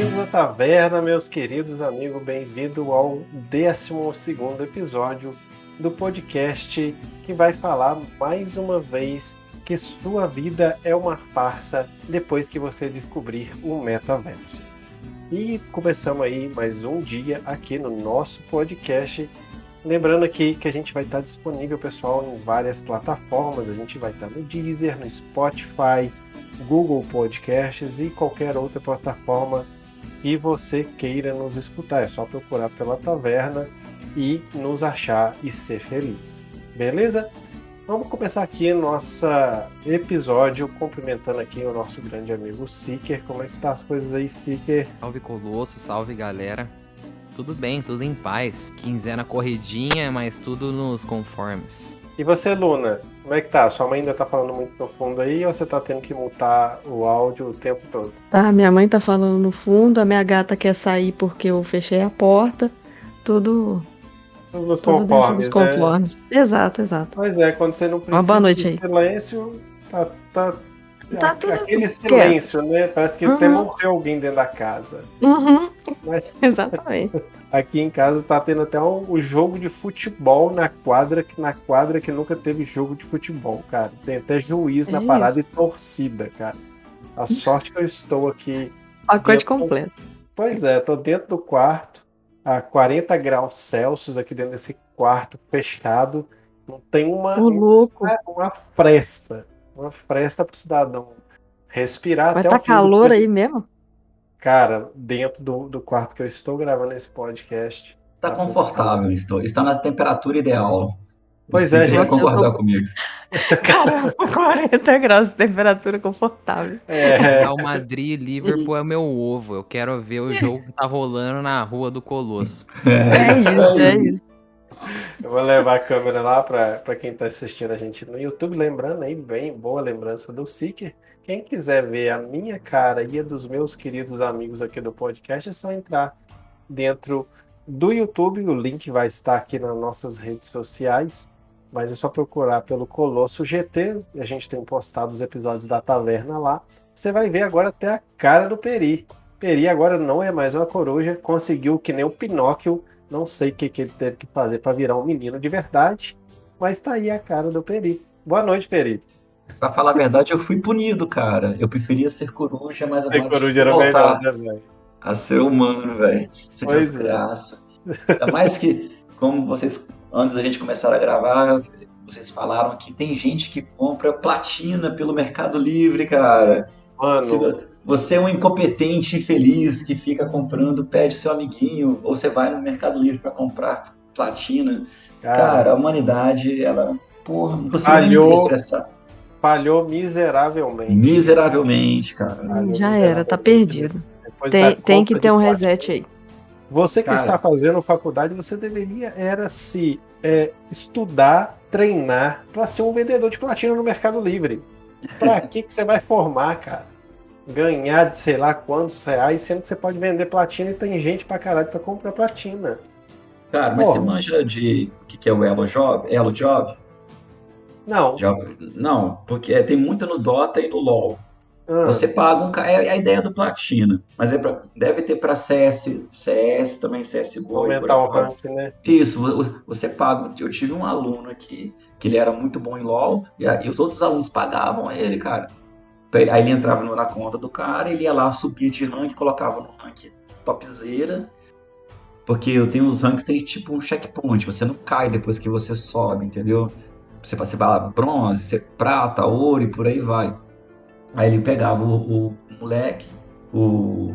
À taverna, meus queridos amigos. Bem-vindo ao 12 episódio do podcast que vai falar mais uma vez que sua vida é uma farsa depois que você descobrir o metaverso. E começamos aí mais um dia aqui no nosso podcast. Lembrando aqui que a gente vai estar disponível, pessoal, em várias plataformas. A gente vai estar no Deezer, no Spotify, Google Podcasts e qualquer outra plataforma que você queira nos escutar. É só procurar pela taverna e nos achar e ser feliz. Beleza? Vamos começar aqui nosso episódio cumprimentando aqui o nosso grande amigo Seeker. Como é que tá as coisas aí, Seeker? Salve Colosso, salve galera. Tudo bem, tudo em paz. Quinzena corridinha, mas tudo nos conformes. E você, Luna, como é que tá? Sua mãe ainda tá falando muito no fundo aí ou você tá tendo que mutar o áudio o tempo todo? Tá, minha mãe tá falando no fundo, a minha gata quer sair porque eu fechei a porta. Tudo. Tudo nos tudo conformes, dos conformes. Né? Exato, exato. Pois é, quando você não precisa Uma boa noite de silêncio, tá, tá, Tá tudo aquele silêncio, né? Parece que Uhum. até morreu alguém dentro da casa. Uhum, Mas exatamente. Aqui em casa tá tendo até um, um jogo de futebol na quadra, que- na quadra que nunca teve jogo de futebol, cara. Tem até juiz na É parada e torcida, cara. A sorte que eu estou aqui. Pacote Dentro- completo. Pois é, tô dentro do quarto, a 40 graus Celsius aqui dentro desse quarto fechado. Não tem uma, Ô, louco. uma, uma fresta. Uma fresta pro cidadão respirar Vai até tá o calor aí mesmo? Cara, dentro do, do quarto que eu estou gravando esse podcast. Está confortável, estou. Está na temperatura ideal. Pois Você é, gente. concordar tô- comigo. Caramba, 40 graus de temperatura confortável. É, Real Madrid e Liverpool é meu ovo. Eu quero ver o jogo que tá rolando na rua do Colosso. É isso, é isso. eu vou levar a câmera lá para quem está assistindo a gente no YouTube. Lembrando aí, bem boa lembrança do Seeker. Quem quiser ver a minha cara e a dos meus queridos amigos aqui do podcast, é só entrar dentro do YouTube. O link vai estar aqui nas nossas redes sociais. Mas é só procurar pelo Colosso GT. A gente tem postado os episódios da taverna lá. Você vai ver agora até a cara do Peri. Peri agora não é mais uma coruja. Conseguiu que nem o Pinóquio. Não sei o que, que ele teve que fazer para virar um menino de verdade. Mas tá aí a cara do Peri. Boa noite, Peri. Pra falar a verdade, eu fui punido, cara. Eu preferia ser coruja, mas Ser agora coruja era voltar melhor, né, a ser humano, velho. Isso é é. desgraça. Ainda mais que, como vocês, antes da gente começar a gravar, vocês falaram que tem gente que compra platina pelo Mercado Livre, cara. Se Mano, vo- você é um incompetente infeliz que fica comprando, pede seu amiguinho, ou você vai no Mercado Livre para comprar platina. cara, Cara, a humanidade, ela, porra, não nem Falhou. me expressar. Falhou miseravelmente. Miseravelmente, cara. Falhou Já era, miseravelmente. tá perdido. Depois Tem, tem que ter um reset aí. Você que Cara. está fazendo faculdade, você deveria era se é, estudar, treinar para ser um vendedor de platina no Mercado Livre. Para que que você vai formar, cara? Ganhar de sei lá quantos reais, sendo que você pode vender platina e tem gente pra caralho pra comprar platina. Cara, mas Pô. você manja de o que, que é o Elo Job? Elo Job? Não. Não, porque é, tem muito no Dota e no LoL. Ah, Você paga um. É a ideia do Platina. Mas é pra- deve ter para CS, CS também, CSGO. aumentar o rank, né? Isso, vo- você paga. Eu tive um aluno aqui que ele era muito bom em LoL e, a- e os outros alunos pagavam ele, cara. Aí ele entrava na conta do cara, ele ia lá, subia de rank, colocava no rank topzera. Porque eu tenho os ranks, tem tipo um checkpoint, você não cai depois que você sobe, entendeu? Você, você vai lá bronze, você prata, ouro e por aí vai. Aí ele pegava o, o moleque, o,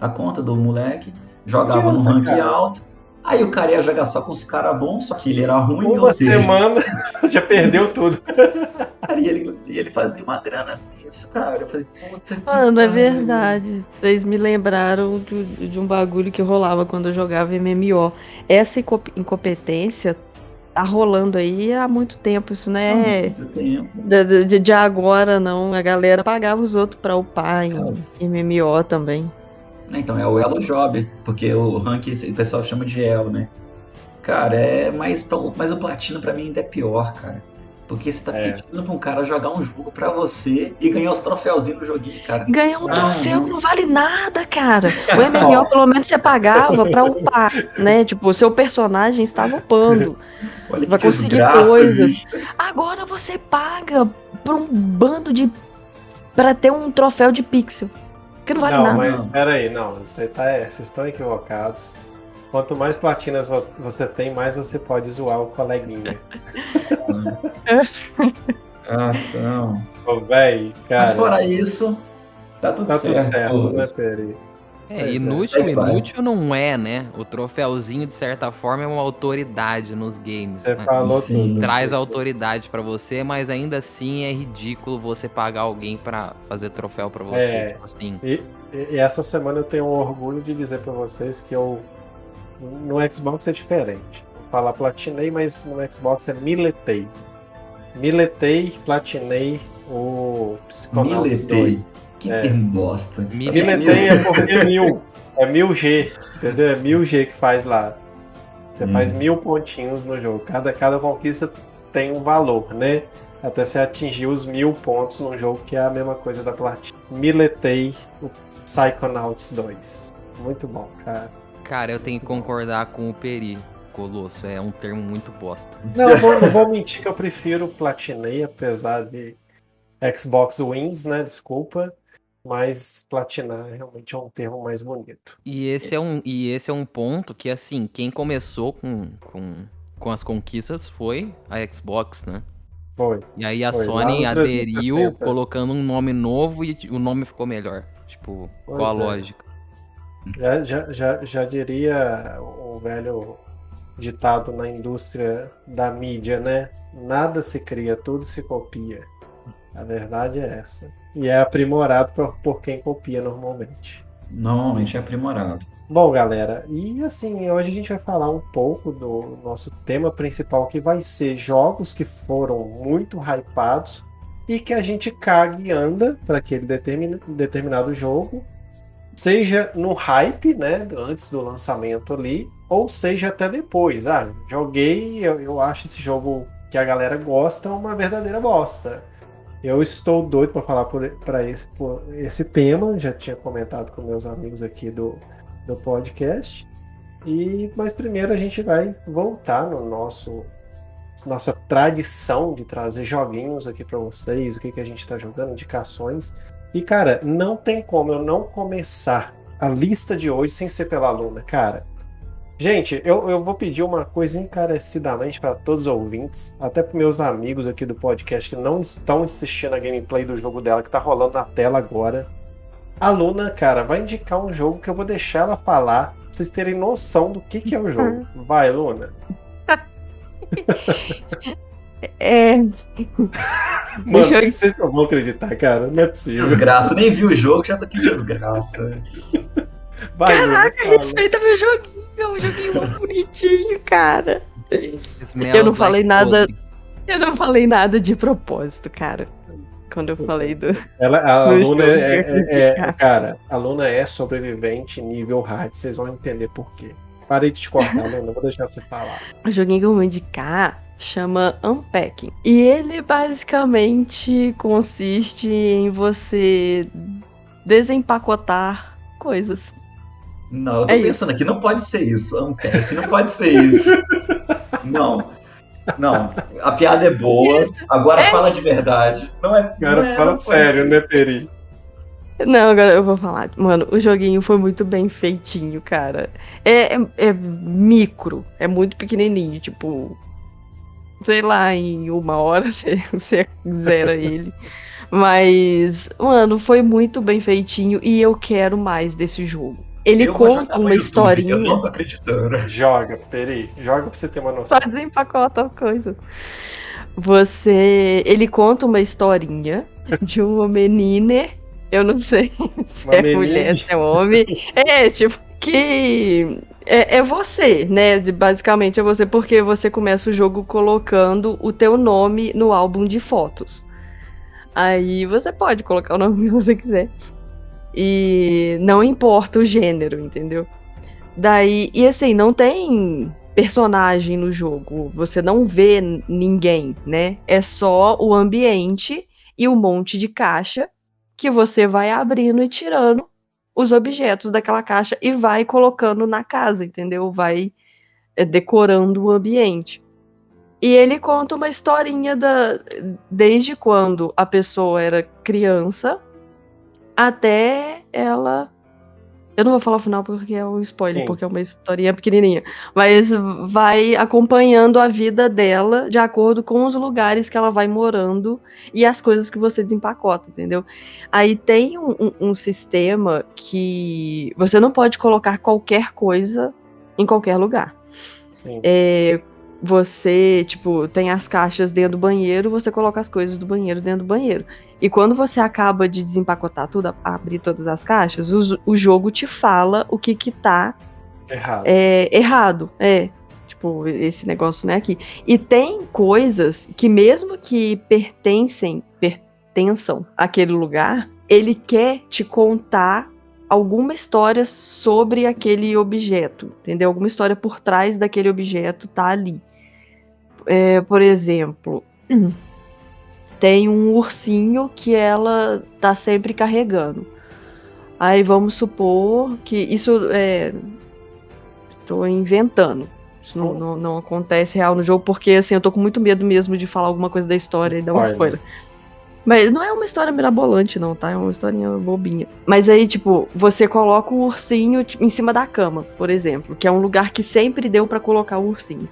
a conta do moleque, jogava no Adianta, rank cara. alto. Aí o cara ia jogar só com os caras bons, só que ele era ruim, Uma seja, semana já perdeu tudo. cara, e ele, ele fazia uma grana com isso, cara. Eu falei, puta que Mano, é verdade. Vocês me lembraram do- de um bagulho que rolava quando eu jogava MMO. Essa inco- incompetência tá rolando aí há muito tempo. Isso não Há é muito tempo. de, de- de agora, não. A galera pagava os outros pra upar em. MMO também. Então, é o Elo Job, porque o rank o pessoal chama de Elo, né? Cara, é. Mas, pra- mas o Platina pra mim ainda é pior, cara. Porque você tá É. pedindo pra um cara jogar um jogo pra você e ganhar os troféuzinhos no joguinho, cara. Ganhar um Ah, troféu não. que não vale nada, cara. O MMO, pelo menos, você pagava pra upar, né? Tipo, o seu personagem estava upando. Olha que Vai conseguir desgraça, coisas. bicho. Agora você paga pra um bando de. pra ter um troféu de pixel. Que não vale não, nada. mas Não. peraí, não, você tá, é, vocês estão equivocados. Quanto mais platinas vo- você tem, mais você pode zoar o coleguinha. Ah, não. Ô, véi, cara, Mas fora isso, tá tudo tá tudo certo. certo, né, Peri? É, Pois é. inútil, vai. inútil não é, né? O troféuzinho, de certa forma, é uma autoridade nos games. Você né? falou Sim. tudo. Traz autoridade pra você, mas ainda assim é ridículo você pagar alguém pra fazer troféu pra você. É. Tipo assim. E, e- essa semana eu tenho um orgulho de dizer pra vocês que eu. No Xbox é diferente. Vou falar platinei, mas no Xbox é miletei. Miletei, platinei o Psychonauts Miletei. 2. Que É. termo bosta. Mil- Miletei é porque é mil. É mil G, entendeu? É mil G que faz lá. Você Hum. faz mil pontinhos no jogo. Cada, cada conquista tem um valor, né? Até você atingir os mil pontos no jogo, que é a mesma coisa da platina. Miletei o Psychonauts 2. Muito bom, cara. Cara, eu tenho que concordar com o Peri. Colosso, é um termo muito bosta. Não, vou, não vou mentir que eu prefiro platinei, apesar de Xbox Wins, né? Desculpa. Mas platinar realmente é um termo mais bonito. E esse é um, e esse é um ponto que, assim, quem começou com, com, com as conquistas foi a Xbox, né? Foi. E aí a Foi, Sony aderiu 360. colocando um nome novo e o nome ficou melhor. Tipo, Pois qual a é. lógica? Já, já, já, já diria o velho ditado na indústria da mídia, né? Nada se cria, tudo se copia. A verdade é essa. E é aprimorado por, por quem copia normalmente. Normalmente é aprimorado. Bom, galera, e assim, hoje a gente vai falar um pouco do nosso tema principal, que vai ser jogos que foram muito hypados e que a gente caga e anda para aquele determin- determinado jogo, seja no hype, né, antes do lançamento ali, ou seja até depois. Ah, joguei, eu, eu acho esse jogo que a galera gosta uma verdadeira bosta. Eu estou doido para falar para esse, por esse tema, já tinha comentado com meus amigos aqui do, do podcast. E mas primeiro a gente vai voltar no nosso nossa tradição de trazer joguinhos aqui para vocês, o que, que a gente está jogando, indicações. E cara, não tem como eu não começar a lista de hoje sem ser pela Luna, cara. Gente, eu, eu vou pedir uma coisa encarecidamente para todos os ouvintes, até para meus amigos aqui do podcast que não estão assistindo a gameplay do jogo dela que tá rolando na tela agora. A Luna, cara, vai indicar um jogo que eu vou deixar ela falar, pra vocês terem noção do que, que é o jogo. Vai, Luna. É. Mano, eu- vocês não vão acreditar, cara. Não é possível. Desgraça, nem vi o jogo, já tô que desgraça. Vai, Caraca, respeita meu joguinho, meu joguinho muito bonitinho, cara. Eu não falei nada-. Eu não falei nada de propósito, cara. Quando eu falei do. Ela, a Luna é, é- é-. Cara, a Luna é sobrevivente nível hard, vocês vão entender por quê. Parei de te cortar, Luna, vou deixar você falar. O joguinho que eu vou indicar chama Unpacking. E ele basicamente consiste em você desempacotar coisas. Não, eu tô É isso. pensando aqui, não pode ser isso. Ampec, não pode ser isso. Não. Não, a piada é boa. Agora fala de verdade. Não é. Cara, não é, fala não sério, ser. né, Peri? Não, agora eu vou falar. Mano, o joguinho foi muito bem feitinho, cara. É, é, é micro, é muito pequenininho, tipo. Sei lá, em uma hora você, você zera ele. Mas, mano, foi muito bem feitinho e eu quero mais desse jogo. Ele Eu conta uma historinha. Eu não tô acreditando. Joga, Peri. Joga pra você ter uma noção. Só desempacota as coisas. Você. Ele conta uma historinha de uma menina. Eu não sei se Uma é menina. mulher, se é homem. É, tipo, que. É, é você, né? De- Basicamente é você, porque você começa o jogo colocando o teu nome no álbum de fotos. Aí você pode colocar o nome que você quiser. E não importa o gênero, entendeu? Daí, e assim, não tem personagem no jogo. Você não vê ninguém, né? É só o ambiente e um monte de caixa que você vai abrindo e tirando os objetos daquela caixa e vai colocando na casa, entendeu? Vai é, decorando o ambiente. E ele conta uma historinha da, desde quando a pessoa era criança até ela eu não vou falar o final porque é um spoiler, Sim. porque é uma historinha pequenininha. Mas vai acompanhando a vida dela de acordo com os lugares que ela vai morando e as coisas que você desempacota, entendeu? Aí tem um, um, um sistema que você não pode colocar qualquer coisa em qualquer lugar. Sim. É, você, tipo, tem as caixas dentro do banheiro, você coloca as coisas do banheiro dentro do banheiro. E quando você acaba de desempacotar tudo, abrir todas as caixas, o, o jogo te fala o que que tá errado. É, errado. É. Tipo, esse negócio não é aqui. E tem coisas que mesmo que pertencem, pertençam àquele lugar, ele quer te contar alguma história sobre aquele objeto, entendeu? Alguma história por trás daquele objeto tá ali. É, por exemplo, tem um ursinho que ela tá sempre carregando. Aí vamos supor que isso é. Tô inventando. Isso não, não, não, acontece real no jogo, porque assim, eu tô com muito medo mesmo de falar alguma coisa da história e dar um spoiler. Mas não é uma história mirabolante, não, tá? É uma historinha bobinha. Mas aí, tipo, você coloca o ursinho em cima da cama, por exemplo, que é um lugar que sempre deu para colocar o ursinho.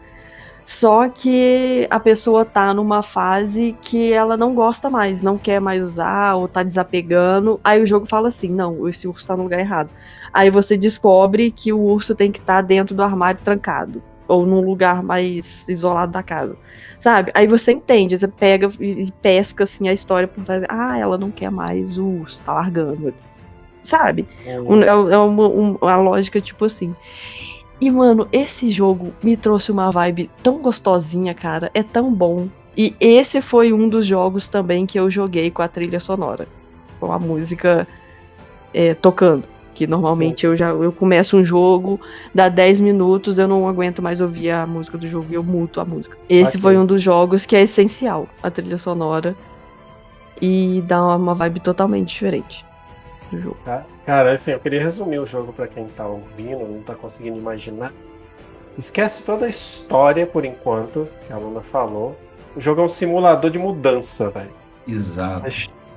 Só que a pessoa tá numa fase que ela não gosta mais, não quer mais usar ou tá desapegando. Aí o jogo fala assim: não, esse urso tá no lugar errado. Aí você descobre que o urso tem que estar tá dentro do armário trancado ou num lugar mais isolado da casa. Sabe? Aí você entende, você pega e pesca assim a história por trás. Ah, ela não quer mais o urso, tá largando. Sabe? É, um, é, é uma, uma lógica tipo assim. E, mano, esse jogo me trouxe uma vibe tão gostosinha, cara. É tão bom. E esse foi um dos jogos também que eu joguei com a trilha sonora. Com a música é, tocando. Que normalmente Sim. eu já eu começo um jogo, dá 10 minutos, eu não aguento mais ouvir a música do jogo e eu muto a música. Esse foi um dos jogos que é essencial, a trilha sonora. E dá uma vibe totalmente diferente do jogo. Cara, assim, eu queria resumir o jogo para quem tá ouvindo, não tá conseguindo imaginar. Esquece toda a história por enquanto, que a Luna falou. O jogo é um simulador de mudança, velho. Exato.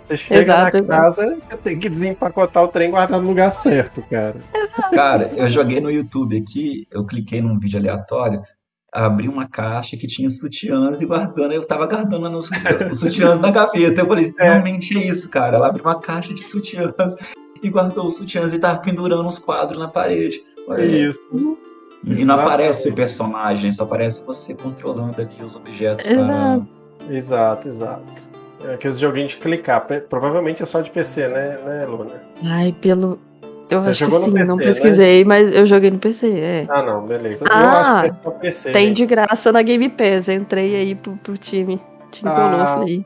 Você chega exato, na casa, você tem que desempacotar o trem e guardar no lugar certo, cara. Exato. Cara, eu joguei no YouTube aqui, eu cliquei num vídeo aleatório, abri uma caixa que tinha sutiãs e guardando, eu tava guardando os, os sutiãs na gaveta. Eu falei, é. realmente é isso, cara. Ela abriu uma caixa de sutiãs e guardou os sutiãs e tava pendurando os quadros na parede. É isso. E não aparece o personagem, só aparece você controlando ali os objetos. Exato, para... exato. exato. É aqueles joguinhos de clicar. Provavelmente é só de PC, né, né Luna? Ai, pelo. Eu Você acho que sim, PC, não né? pesquisei, né? mas eu joguei no PC, é. Ah, não, beleza. Ah, eu acho que é só PC. Tem de graça na Game Pass. Entrei aí pro, pro time. Time ah, conosco aí.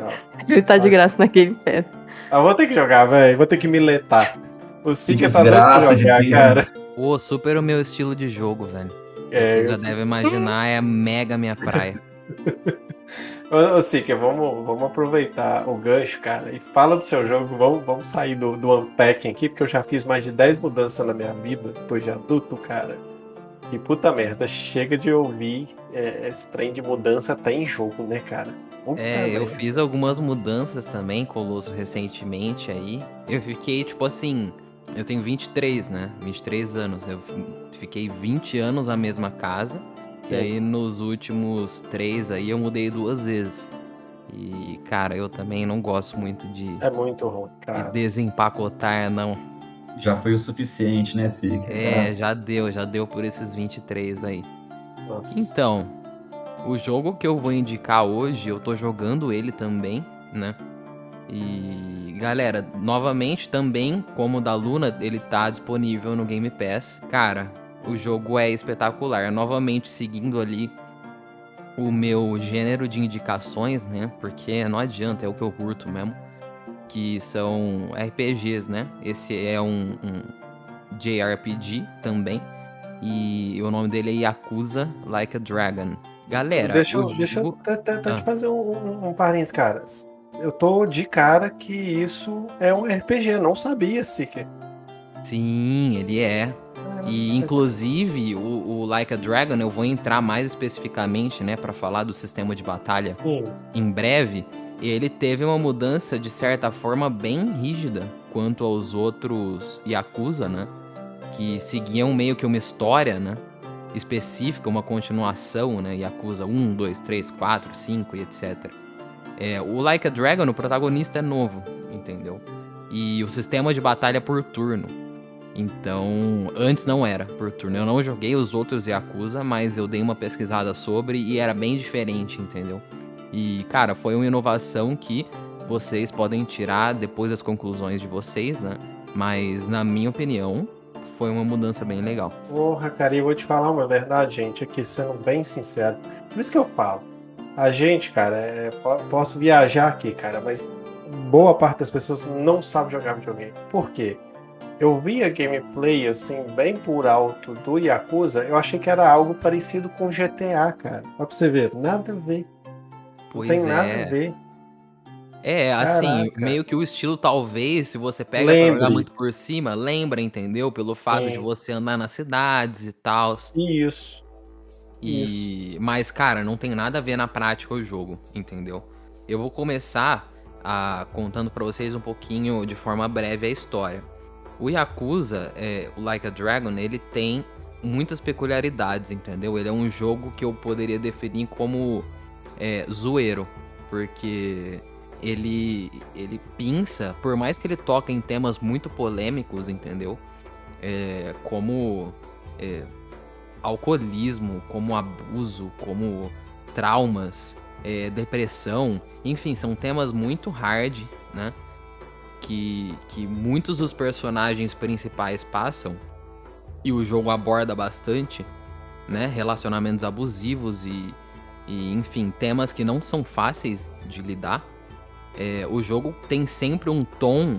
Ó. Ele tá de graça na Game Pass. Ah, vou ter que jogar, velho. Vou ter que miletar. O Sika tá doido pra jogar, cara. Pô, super o meu estilo de jogo, velho. É, Você já deve imaginar, é mega minha praia. Ô, Sika, vamos, vamos aproveitar o gancho, cara, e fala do seu jogo. Vamos, vamos sair do, do unpacking aqui, porque eu já fiz mais de 10 mudanças na minha vida, depois de adulto, cara. E puta merda, chega de ouvir é, esse trem de mudança até em jogo, né, cara? Puta é, merda. eu fiz algumas mudanças também, Colosso, recentemente aí. Eu fiquei, tipo assim, eu tenho 23, né? 23 anos. Eu fiquei 20 anos na mesma casa. Sim. E aí nos últimos três aí eu mudei duas vezes. E, cara, eu também não gosto muito de. É muito ruim, cara. De desempacotar, não. Já foi o suficiente, né, Sig? É, já deu, já deu por esses 23 aí. Nossa. Então, o jogo que eu vou indicar hoje, eu tô jogando ele também, né? E galera, novamente também, como o da Luna, ele tá disponível no Game Pass. Cara, o jogo é espetacular. Novamente seguindo ali o meu gênero de indicações, né? Porque não adianta, é o que eu curto mesmo. Que são RPGs, né? Esse é um, um JRPG também. E o nome dele é Yakuza Like a Dragon. Galera, deixa, eu, deixa eu até ah. te fazer um, um, um parênteses, cara. Eu tô de cara que isso é um RPG, não sabia, Seeker. Sim, ele é. E inclusive o, o, Like a Dragon eu vou entrar mais especificamente, né, para falar do sistema de batalha Sim. em breve. Ele teve uma mudança de certa forma bem rígida quanto aos outros Yakuza, né? Que seguiam meio que uma história, né? Específica, uma continuação, né? Yakuza 1, 2, 3, 4, 5 e etc. É, o Like a Dragon, o protagonista é novo, entendeu? E o sistema de batalha é por turno. Então, antes não era por turno. Eu não joguei os outros Yakuza, mas eu dei uma pesquisada sobre e era bem diferente, entendeu? E, cara, foi uma inovação que vocês podem tirar depois das conclusões de vocês, né? Mas, na minha opinião, foi uma mudança bem legal. Porra, cara, eu vou te falar uma verdade, gente, aqui sendo bem sincero. Por isso que eu falo. A gente, cara, é, posso viajar aqui, cara, mas boa parte das pessoas não sabe jogar videogame. Por quê? Eu vi a gameplay assim, bem por alto do Yakuza, eu achei que era algo parecido com GTA, cara. Ó pra você ver, nada a ver. Pois não tem é. nada a ver. É, assim, Caraca. meio que o estilo, talvez, se você pega Lembre. pra jogar muito por cima, lembra, entendeu? Pelo fato Sim. de você andar nas cidades e tal. Isso. E... Isso. Mas, cara, não tem nada a ver na prática o jogo, entendeu? Eu vou começar a... contando para vocês um pouquinho, de forma breve, a história. O Yakuza, é, o Like a Dragon, ele tem muitas peculiaridades, entendeu? Ele é um jogo que eu poderia definir como é, zoeiro, porque ele ele pinça, por mais que ele toque em temas muito polêmicos, entendeu? É, como é, alcoolismo, como abuso, como traumas, é, depressão, enfim, são temas muito hard, né? Que, que muitos dos personagens principais passam, e o jogo aborda bastante, né? Relacionamentos abusivos e, e enfim, temas que não são fáceis de lidar. É, o jogo tem sempre um tom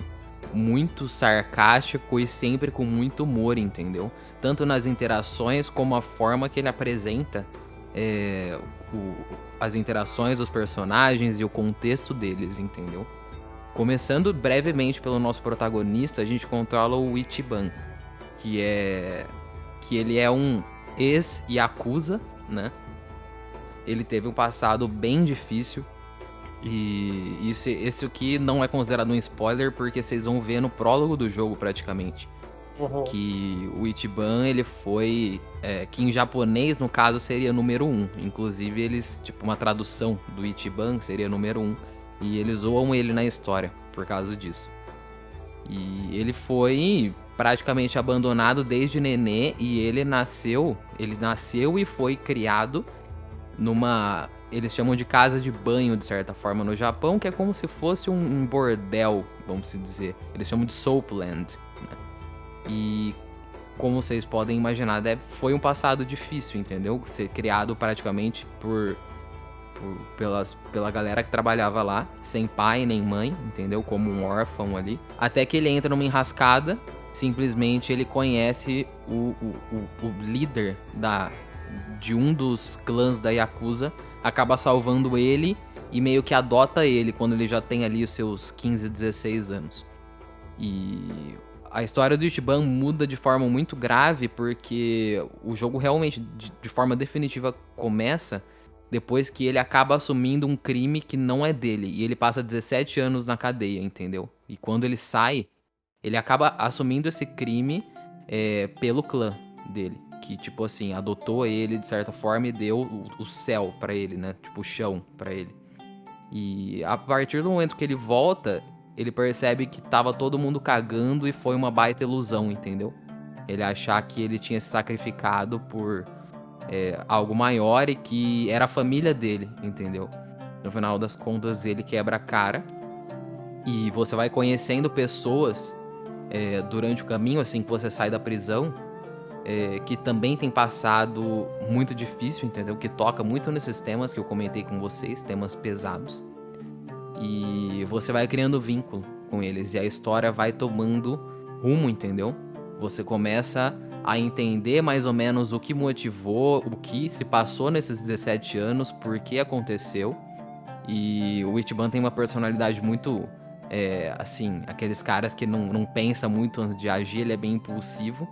muito sarcástico e sempre com muito humor, entendeu? Tanto nas interações como a forma que ele apresenta é, o, as interações dos personagens e o contexto deles, entendeu? Começando brevemente pelo nosso protagonista, a gente controla o Ichiban, que é que ele é um ex-yakuza, né? Ele teve um passado bem difícil e isso esse aqui não é considerado um spoiler porque vocês vão ver no prólogo do jogo praticamente. Uhum. Que o Ichiban, ele foi. É, que em japonês, no caso, seria número 1. Um. Inclusive, eles, tipo, uma tradução do Ichiban seria número 1. Um. E eles zoam ele na história por causa disso. E ele foi praticamente abandonado desde nenê e ele nasceu, ele nasceu e foi criado numa, eles chamam de casa de banho de certa forma no Japão, que é como se fosse um, bordel, vamos dizer. Eles chamam de soapland. Né? E como vocês podem imaginar, foi um passado difícil, entendeu? Ser criado praticamente por por, pelas, pela galera que trabalhava lá, sem pai nem mãe, entendeu? Como um órfão ali. Até que ele entra numa enrascada, simplesmente ele conhece o, o, o, o líder da, de um dos clãs da Yakuza, acaba salvando ele e meio que adota ele quando ele já tem ali os seus 15, 16 anos. E a história do Ichiban muda de forma muito grave porque o jogo realmente, de, de forma definitiva, começa depois que ele acaba assumindo um crime que não é dele. E ele passa 17 anos na cadeia, entendeu? E quando ele sai, ele acaba assumindo esse crime é, pelo clã dele. Que, tipo assim, adotou ele de certa forma e deu o, o céu para ele, né? Tipo, o chão para ele. E a partir do momento que ele volta, ele percebe que tava todo mundo cagando e foi uma baita ilusão, entendeu? Ele achar que ele tinha se sacrificado por é, algo maior e que era a família dele, entendeu? No final das contas, ele quebra a cara e você vai conhecendo pessoas é, durante o caminho, assim que você sai da prisão, é, que também tem passado muito difícil, entendeu? Que toca muito nesses temas que eu comentei com vocês, temas pesados. E você vai criando vínculo com eles e a história vai tomando rumo, entendeu? Você começa a entender mais ou menos o que motivou, o que se passou nesses 17 anos, por que aconteceu. E o Ichiban tem uma personalidade muito. É, assim, aqueles caras que não, não pensa muito antes de agir, ele é bem impulsivo.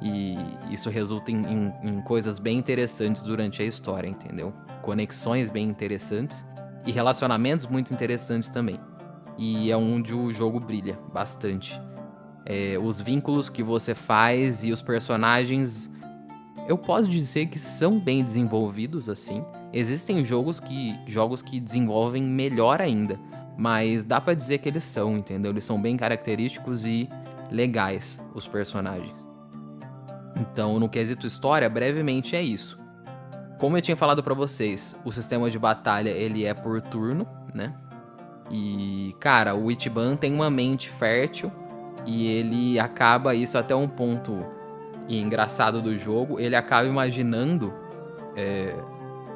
E isso resulta em, em, em coisas bem interessantes durante a história, entendeu? Conexões bem interessantes e relacionamentos muito interessantes também. E é onde o jogo brilha bastante é, os vínculos que você faz e os personagens. Eu posso dizer que são bem desenvolvidos assim. Existem jogos que jogos que desenvolvem melhor ainda, mas dá para dizer que eles são, entendeu? Eles são bem característicos e legais os personagens. Então, no quesito história, brevemente é isso. Como eu tinha falado para vocês, o sistema de batalha ele é por turno, né? E cara, o Ichiban tem uma mente fértil e ele acaba, isso até um ponto engraçado do jogo, ele acaba imaginando é,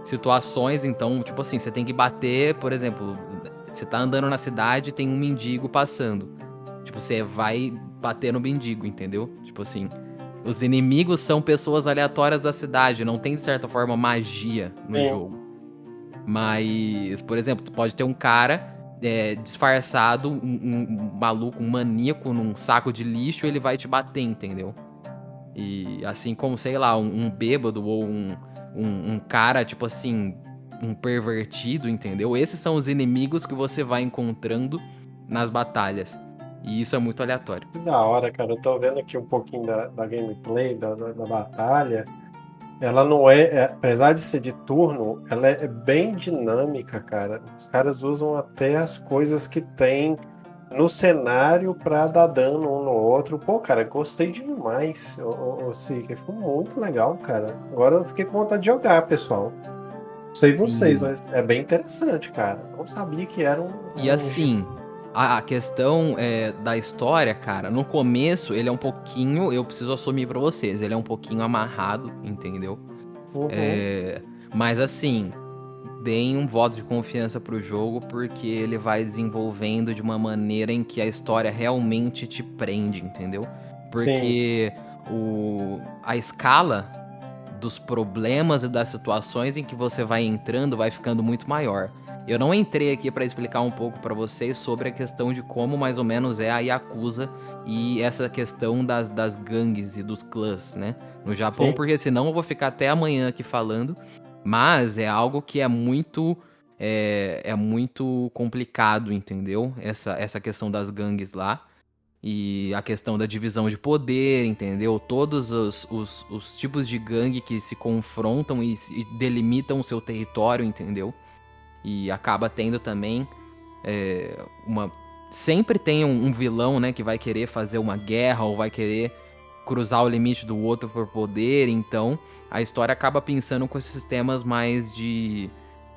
situações, então, tipo assim, você tem que bater, por exemplo, você tá andando na cidade tem um mendigo passando. Tipo, você vai bater no mendigo, entendeu? Tipo assim, os inimigos são pessoas aleatórias da cidade, não tem, de certa forma, magia no é. jogo. Mas, por exemplo, pode ter um cara é, disfarçado, um, um, maluco, um maníaco num saco de lixo, ele vai te bater, entendeu? E assim como, sei lá, um, um bêbado ou um, um, cara, tipo assim, um pervertido, entendeu? Esses são os inimigos que você vai encontrando nas batalhas. E isso é muito aleatório. Da hora, cara. Eu tô vendo aqui um pouquinho da, da gameplay, da, da, da batalha ela não é, é, apesar de ser de turno, ela é bem dinâmica, cara. Os caras usam até as coisas que tem no cenário para dar dano um no outro. Pô, cara, gostei demais, o, o Seeker. Ficou muito legal, cara. Agora eu fiquei com vontade de jogar, pessoal. Não sei vocês, Sim. mas é bem interessante, cara. Não sabia que era um. E um assim, a, a questão é, da história, cara, no começo ele é um pouquinho, eu preciso assumir para vocês, ele é um pouquinho amarrado, entendeu? Uhum. É, mas assim, deem um voto de confiança pro jogo, porque ele vai desenvolvendo de uma maneira em que a história realmente te prende, entendeu? Porque o, a escala dos problemas e das situações em que você vai entrando vai ficando muito maior. Eu não entrei aqui para explicar um pouco para vocês sobre a questão de como mais ou menos é a Yakuza e essa questão das, das gangues e dos clãs, né? No Japão, Sim. porque senão eu vou ficar até amanhã aqui falando. Mas é algo que é muito. É, é muito complicado, entendeu? Essa, essa questão das gangues lá. E a questão da divisão de poder, entendeu? Todos os, os, os tipos de gangue que se confrontam e, e delimitam o seu território, entendeu? E acaba tendo também é, uma. Sempre tem um, um, vilão, né, que vai querer fazer uma guerra ou vai querer cruzar o limite do outro por poder. Então a história acaba pensando com esses temas mais de.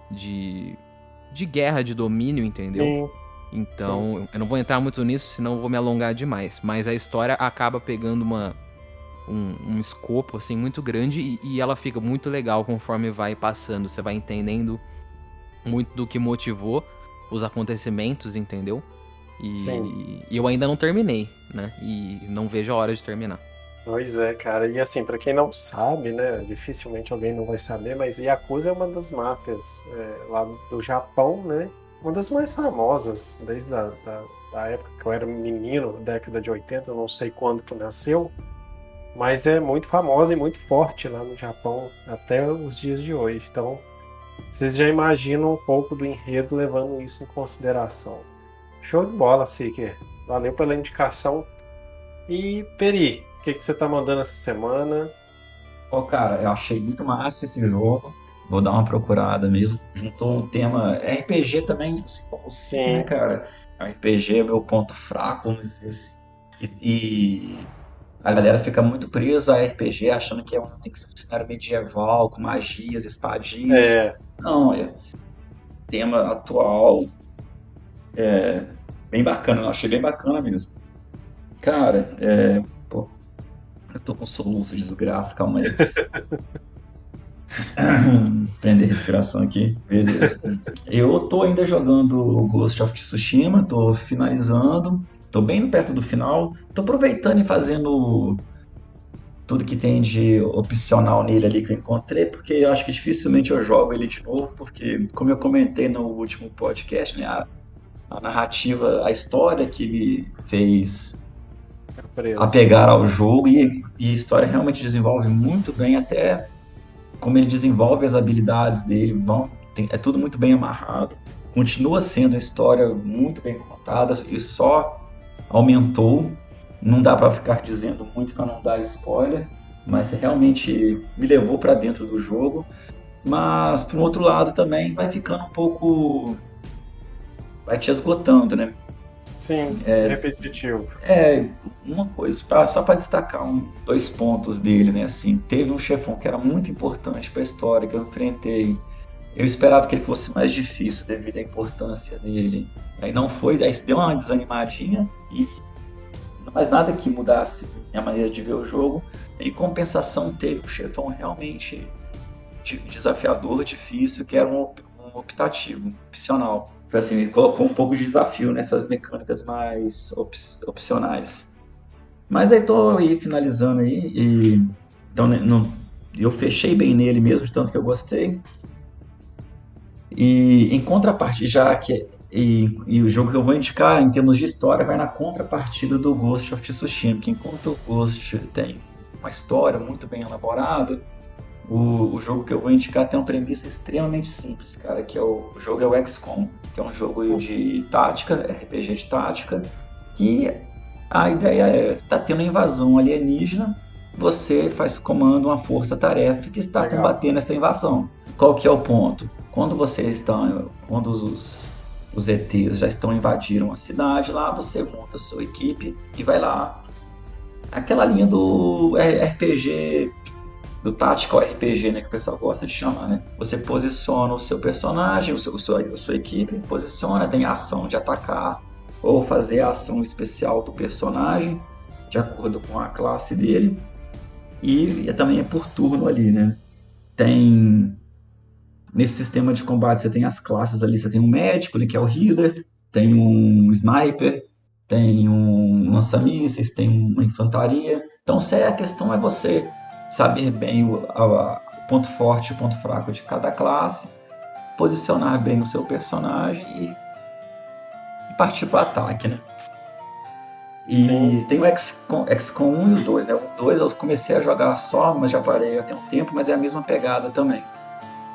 de. de guerra, de domínio, entendeu? Sim. Então, Sim. eu não vou entrar muito nisso, senão eu vou me alongar demais. Mas a história acaba pegando uma, um, um escopo, assim, muito grande e, e, ela fica muito legal conforme vai passando. Você vai entendendo muito do que motivou os acontecimentos, entendeu? E, e eu ainda não terminei, né? E não vejo a hora de terminar. Pois é, cara. E assim, para quem não sabe, né? Dificilmente alguém não vai saber, mas Yakuza é uma das máfias é, lá do Japão, né? Uma das mais famosas, desde a da, da época que eu era menino, década de 80, eu não sei quando que nasceu, mas é muito famosa e muito forte lá no Japão até os dias de hoje. Então, vocês já imaginam um pouco do enredo levando isso em consideração. Show de bola, Seeker. Valeu pela indicação. E, Peri, o que, que você tá mandando essa semana? Pô, cara, eu achei muito massa esse jogo. Vou dar uma procurada mesmo. Juntou um tema RPG também, assim como Sim, né, cara? RPG é meu ponto fraco, vamos dizer assim. E, e a galera fica muito presa a RPG, achando que é um, tem que ser um cenário medieval, com magias, espadinhas. É. Não, é tema atual. É bem bacana, eu achei bem bacana mesmo. Cara, é. Pô, eu tô com soluço, desgraça, calma aí. Prender respiração aqui, beleza. Eu tô ainda jogando Ghost of Tsushima, tô finalizando Tô bem perto do final. Tô aproveitando e fazendo tudo que tem de opcional nele ali que eu encontrei, porque eu acho que dificilmente eu jogo ele de novo, porque, como eu comentei no último podcast, né, a, a narrativa, a história que me fez apegar ao jogo e, e, a história realmente desenvolve muito bem, até como ele desenvolve as habilidades dele, vão, tem, é tudo muito bem amarrado. Continua sendo uma história muito bem contada e só aumentou não dá para ficar dizendo muito para não dar spoiler, mas realmente me levou para dentro do jogo. Mas por um outro lado também vai ficando um pouco vai te esgotando, né? Sim, é, repetitivo. É, uma coisa, pra, só para destacar um, dois pontos dele, né? Assim, teve um chefão que era muito importante para a história que eu enfrentei. Eu esperava que ele fosse mais difícil devido à importância dele. Aí não foi, aí deu uma desanimadinha e mas nada que mudasse minha maneira de ver o jogo. Em compensação, teve um chefão realmente desafiador, difícil, que era um, optativo, opcional. Foi assim, ele colocou um pouco de desafio nessas mecânicas mais op opcionais. Mas aí tô aí finalizando aí e então não, eu fechei bem nele mesmo, de tanto que eu gostei. E em contrapartida, já que e, e, o jogo que eu vou indicar em termos de história vai na contrapartida do Ghost of Tsushima, que enquanto o Ghost tem uma história muito bem elaborada, o, o, jogo que eu vou indicar tem uma premissa extremamente simples, cara, que é o, o jogo é o XCOM, que é um jogo de tática, RPG de tática, que a ideia é, tá tendo uma invasão alienígena, você faz comando uma força-tarefa que está Legal. combatendo essa invasão. Qual que é o ponto? Quando você está, quando os os ETs já estão invadiram a cidade lá, você monta sua equipe e vai lá. Aquela linha do RPG, do Tactical RPG, né, que o pessoal gosta de chamar, né? Você posiciona o seu personagem, o seu, a sua equipe, posiciona, tem ação de atacar ou fazer a ação especial do personagem, de acordo com a classe dele. E, e também é por turno ali, né? Tem Nesse sistema de combate você tem as classes ali, você tem um médico, que é o healer, tem um sniper, tem um lança-mísseis, tem uma infantaria. Então a questão é você saber bem o, a, ponto forte e o ponto fraco de cada classe, posicionar bem o seu personagem e, e partir para o ataque, né? E tem o XCOM, XCOM 1 e o 2, né? O 2 eu comecei a jogar só, mas já parei há um tempo, mas é a mesma pegada também.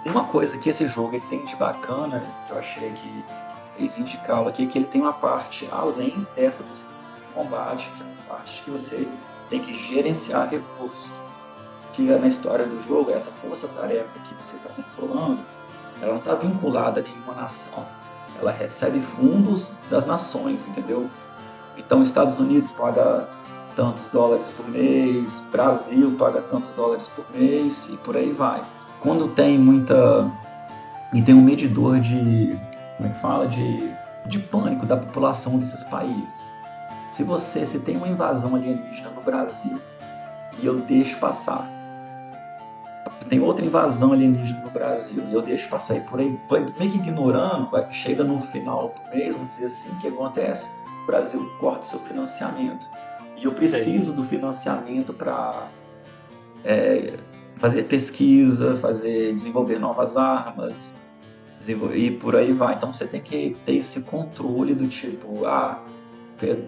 Uma coisa que esse jogo ele tem de bacana, que eu achei que fez indicá-lo aqui, é que ele tem uma parte além dessa do combate, que é uma parte que você tem que gerenciar recursos. Que na história do jogo, essa força-tarefa que você está controlando, ela não está vinculada a nenhuma nação. Ela recebe fundos das nações, entendeu? Então, Estados Unidos paga tantos dólares por mês, Brasil paga tantos dólares por mês e por aí vai quando tem muita. e tem um medidor de. como é que fala? De, de pânico da população desses países. Se você. se tem uma invasão alienígena no Brasil e eu deixo passar. Tem outra invasão alienígena no Brasil e eu deixo passar e por aí, vai meio que ignorando, vai, chega no final do mês, vamos dizer assim, o que acontece? O Brasil corta seu financiamento. E eu preciso do financiamento para é, fazer pesquisa, fazer desenvolver novas armas e por aí vai. Então você tem que ter esse controle do tipo, ah,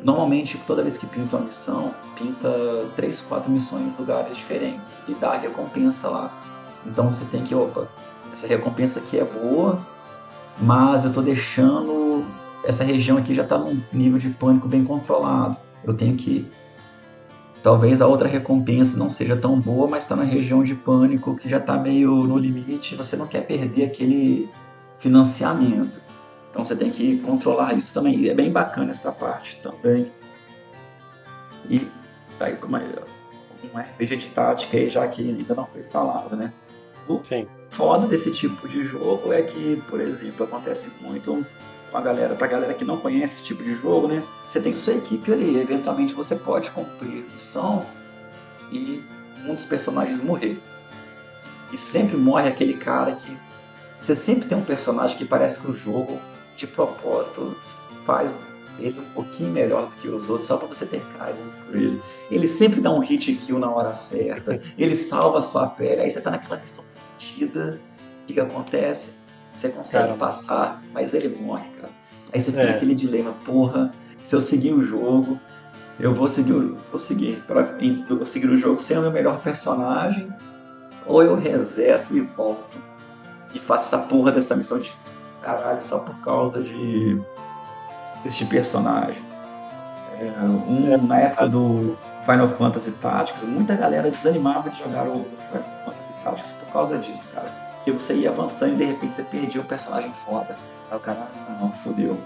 normalmente toda vez que pinta uma missão, pinta três, quatro missões em lugares diferentes e dá recompensa lá. Então você tem que, opa, essa recompensa aqui é boa, mas eu estou deixando essa região aqui já está num nível de pânico bem controlado. Eu tenho que Talvez a outra recompensa não seja tão boa, mas está na região de pânico que já está meio no limite, você não quer perder aquele financiamento. Então você tem que controlar isso também. E é bem bacana essa parte também. E aí, como é um RPG de tática aí, já que ainda não foi falado, né? O Sim. foda desse tipo de jogo é que, por exemplo, acontece muito a galera, pra galera que não conhece esse tipo de jogo, né? Você tem sua equipe ali, eventualmente você pode cumprir missão e um dos personagens morrer. E sempre morre aquele cara que. Você sempre tem um personagem que parece que o jogo, de propósito, faz ele um pouquinho melhor do que os outros, só para você ter carinho por ele. Ele sempre dá um hit kill na hora certa, ele salva a sua pele, aí você tá naquela missão fodida, o que, que acontece? Você consegue cara. passar, mas ele morre, cara. Aí você é. tem aquele dilema, porra, se eu seguir o jogo, eu vou seguir, vou seguir, pra, eu vou seguir o jogo sem o meu melhor personagem, ou eu reseto e volto e faço essa porra dessa missão de caralho só por causa de este personagem. É, um, na época do Final Fantasy Tactics, muita galera desanimava de jogar o Final Fantasy Tactics por causa disso, cara. Que você ia avançando e de repente você perdia um personagem foda. Aí o cara, ah, não, fodeu.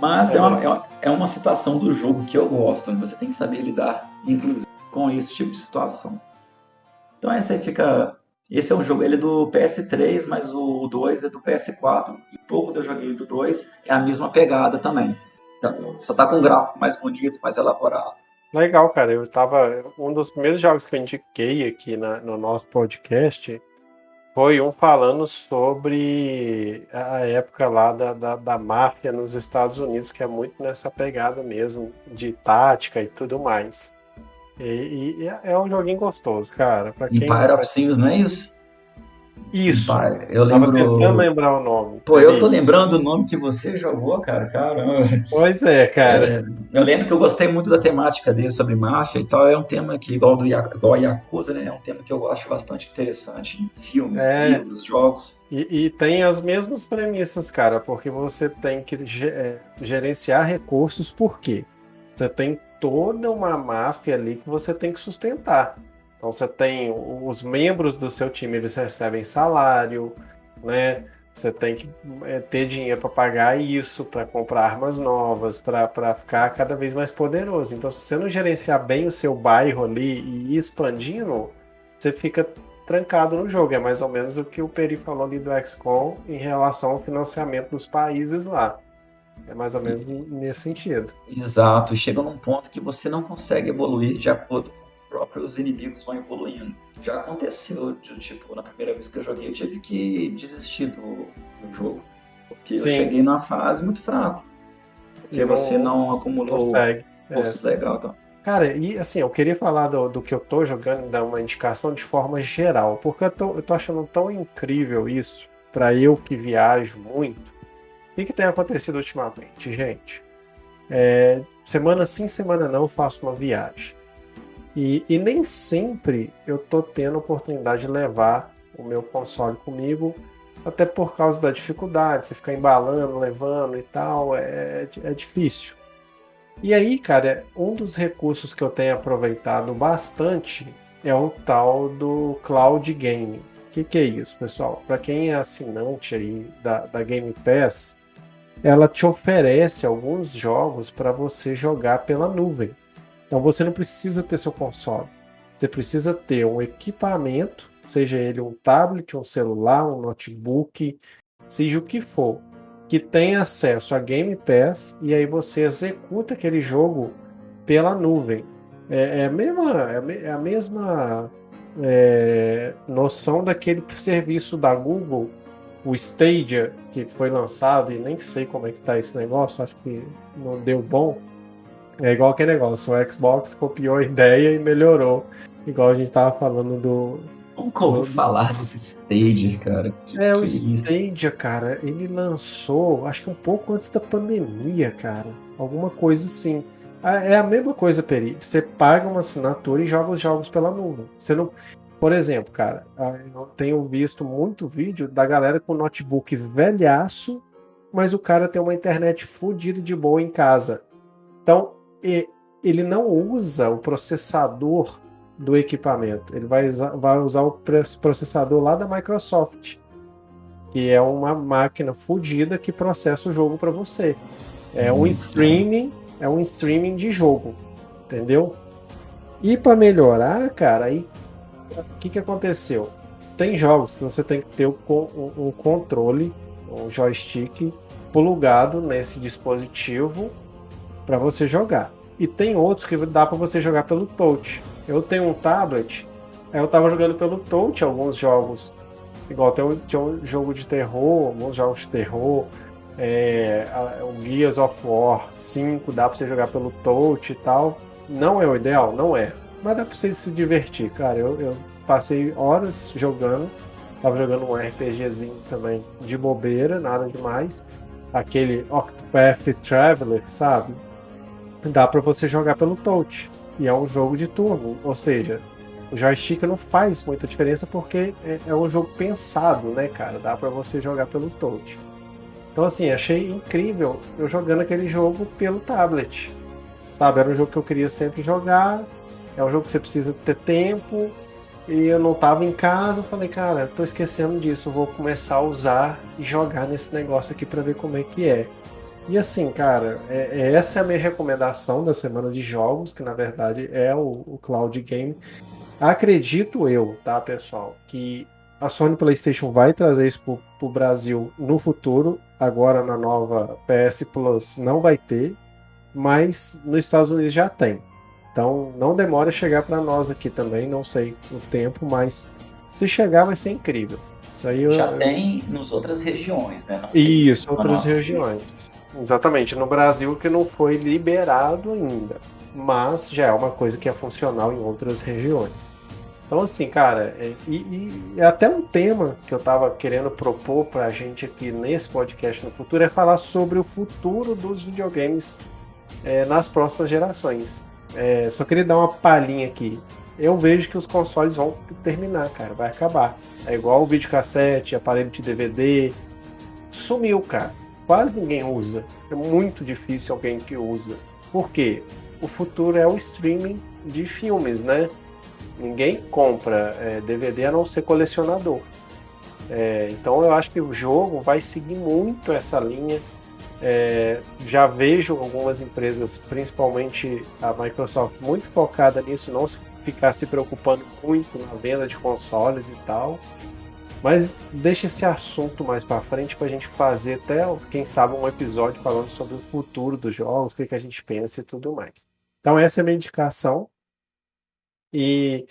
Mas é. É, uma, é, uma, é uma situação do jogo que eu gosto, você tem que saber lidar, inclusive, com esse tipo de situação. Então essa aí fica. Esse é um jogo, ele é do PS3, mas o 2 é do PS4. E pouco que eu joguei do 2 é a mesma pegada também. Então, só tá com um gráfico mais bonito, mais elaborado. Legal, cara. Eu tava. Um dos primeiros jogos que eu indiquei aqui na, no nosso podcast foi um falando sobre a época lá da, da, da, máfia nos Estados Unidos, que é muito nessa pegada mesmo, de tática e tudo mais. E, e é um joguinho gostoso, cara. Pra quem Empire of Sins, não é isso? Isso. eu lembro... Tava tentando lembrar o nome. Pô, eu tô lembrando o nome que você jogou, cara. Caramba. Pois é, cara. É, eu lembro que eu gostei muito da temática dele sobre máfia e tal. É um tema que, igual, do, igual a Yakuza, né? É um tema que eu acho bastante interessante em filmes, é. livros, jogos. E, e, tem as mesmas premissas, cara, porque você tem que é, gerenciar recursos, por quê? Você tem toda uma máfia ali que você tem que sustentar. Então você tem os membros do seu time, eles recebem salário, né? Você tem que é, ter dinheiro para pagar isso, para comprar armas novas, para ficar cada vez mais poderoso. Então, se você não gerenciar bem o seu bairro ali e ir expandindo, você fica trancado no jogo. É mais ou menos o que o Peri falou ali do XCOM em relação ao financiamento dos países lá. É mais ou menos nesse sentido. Exato, chega num ponto que você não consegue evoluir de acordo próprios inimigos vão evoluindo. Já aconteceu, de, tipo, na primeira vez que eu joguei, eu tive que desistir do, do jogo. Porque Sim. eu cheguei numa fase muito fraco. Porque não, você não acumulou consegue. postos é. legal. Então. Cara, e assim, eu queria falar do, do que eu tô jogando, dar uma indicação de forma geral, porque eu tô, eu tô achando tão incrível isso, para eu que viajo muito. O que, que tem acontecido ultimamente, gente? É, semana sim, semana não, eu faço uma viagem. E, e nem sempre eu tô tendo oportunidade de levar o meu console comigo, até por causa da dificuldade, você ficar embalando, levando e tal, é, é difícil. E aí, cara, um dos recursos que eu tenho aproveitado bastante é o tal do Cloud Game. O que, que é isso, pessoal? Para quem é assinante aí da, da Game Pass, ela te oferece alguns jogos para você jogar pela nuvem. Então você não precisa ter seu console. Você precisa ter um equipamento, seja ele um tablet, um celular, um notebook, seja o que for, que tenha acesso a Game Pass e aí você executa aquele jogo pela nuvem. É, é a mesma, é a mesma é, noção daquele serviço da Google, o Stadia, que foi lançado e nem sei como é que tá esse negócio, acho que não deu bom é igual aquele negócio, o Xbox copiou a ideia e melhorou. Igual a gente tava falando do. Nunca ouvi do... falar desse Stadia, cara. Que é, que o é Stadia, cara, ele lançou, acho que um pouco antes da pandemia, cara. Alguma coisa assim. Ah, é a mesma coisa, Peri. Você paga uma assinatura e joga os jogos pela nuvem. Você não. Por exemplo, cara, ah, eu tenho visto muito vídeo da galera com notebook velhaço, mas o cara tem uma internet fodida de boa em casa. Então, ele não usa o processador do equipamento, ele vai usar, vai usar o processador lá da Microsoft, que é uma máquina fodida que processa o jogo para você. É um streaming, é um streaming de jogo, entendeu? E para melhorar, cara, aí o que, que aconteceu? Tem jogos que você tem que ter um, um controle, um joystick plugado nesse dispositivo para você jogar. E tem outros que dá para você jogar pelo touch. Eu tenho um tablet, eu estava jogando pelo touch alguns jogos. Igual tem um, tinha um jogo de terror, alguns jogos de terror. É, o Gears of War 5 dá pra você jogar pelo touch e tal. Não é o ideal? Não é. Mas dá pra você se divertir, cara. Eu, eu passei horas jogando. Tava jogando um RPGzinho também de bobeira, nada demais. Aquele Octopath Traveler, sabe? Dá para você jogar pelo touch. E é um jogo de turno, ou seja, o joystick não faz muita diferença porque é, é um jogo pensado, né, cara? Dá para você jogar pelo touch. Então, assim, achei incrível eu jogando aquele jogo pelo tablet. Sabe? Era um jogo que eu queria sempre jogar. É um jogo que você precisa ter tempo, e eu não tava em casa, eu falei, cara, tô esquecendo disso, vou começar a usar e jogar nesse negócio aqui para ver como é que é. E assim, cara, é, é, essa é a minha recomendação da semana de jogos, que na verdade é o, o Cloud Game. Acredito eu, tá, pessoal, que a Sony PlayStation vai trazer isso pro, pro Brasil no futuro. Agora na nova PS Plus não vai ter, mas nos Estados Unidos já tem. Então não demora a chegar para nós aqui também, não sei o tempo, mas se chegar vai ser incrível. Isso aí eu, Já tem nas outras regiões, né? Não Isso, outras regiões. Exatamente. No Brasil que não foi liberado ainda, mas já é uma coisa que é funcional em outras regiões. Então, assim, cara, é, e, e, até um tema que eu estava querendo propor para a gente aqui nesse podcast no futuro é falar sobre o futuro dos videogames é, nas próximas gerações. É, só queria dar uma palhinha aqui. Eu vejo que os consoles vão terminar, cara, vai acabar. É igual o videocassete, aparelho de DVD. Sumiu, cara. Quase ninguém usa. É muito difícil alguém que usa. Por quê? O futuro é o streaming de filmes, né? Ninguém compra é, DVD a não ser colecionador. É, então eu acho que o jogo vai seguir muito essa linha é, já vejo algumas empresas, principalmente a Microsoft, muito focada nisso, não ficar se preocupando muito na venda de consoles e tal. Mas deixa esse assunto mais para frente para a gente fazer até, quem sabe, um episódio falando sobre o futuro dos jogos, o que, que a gente pensa e tudo mais. Então essa é a minha indicação. E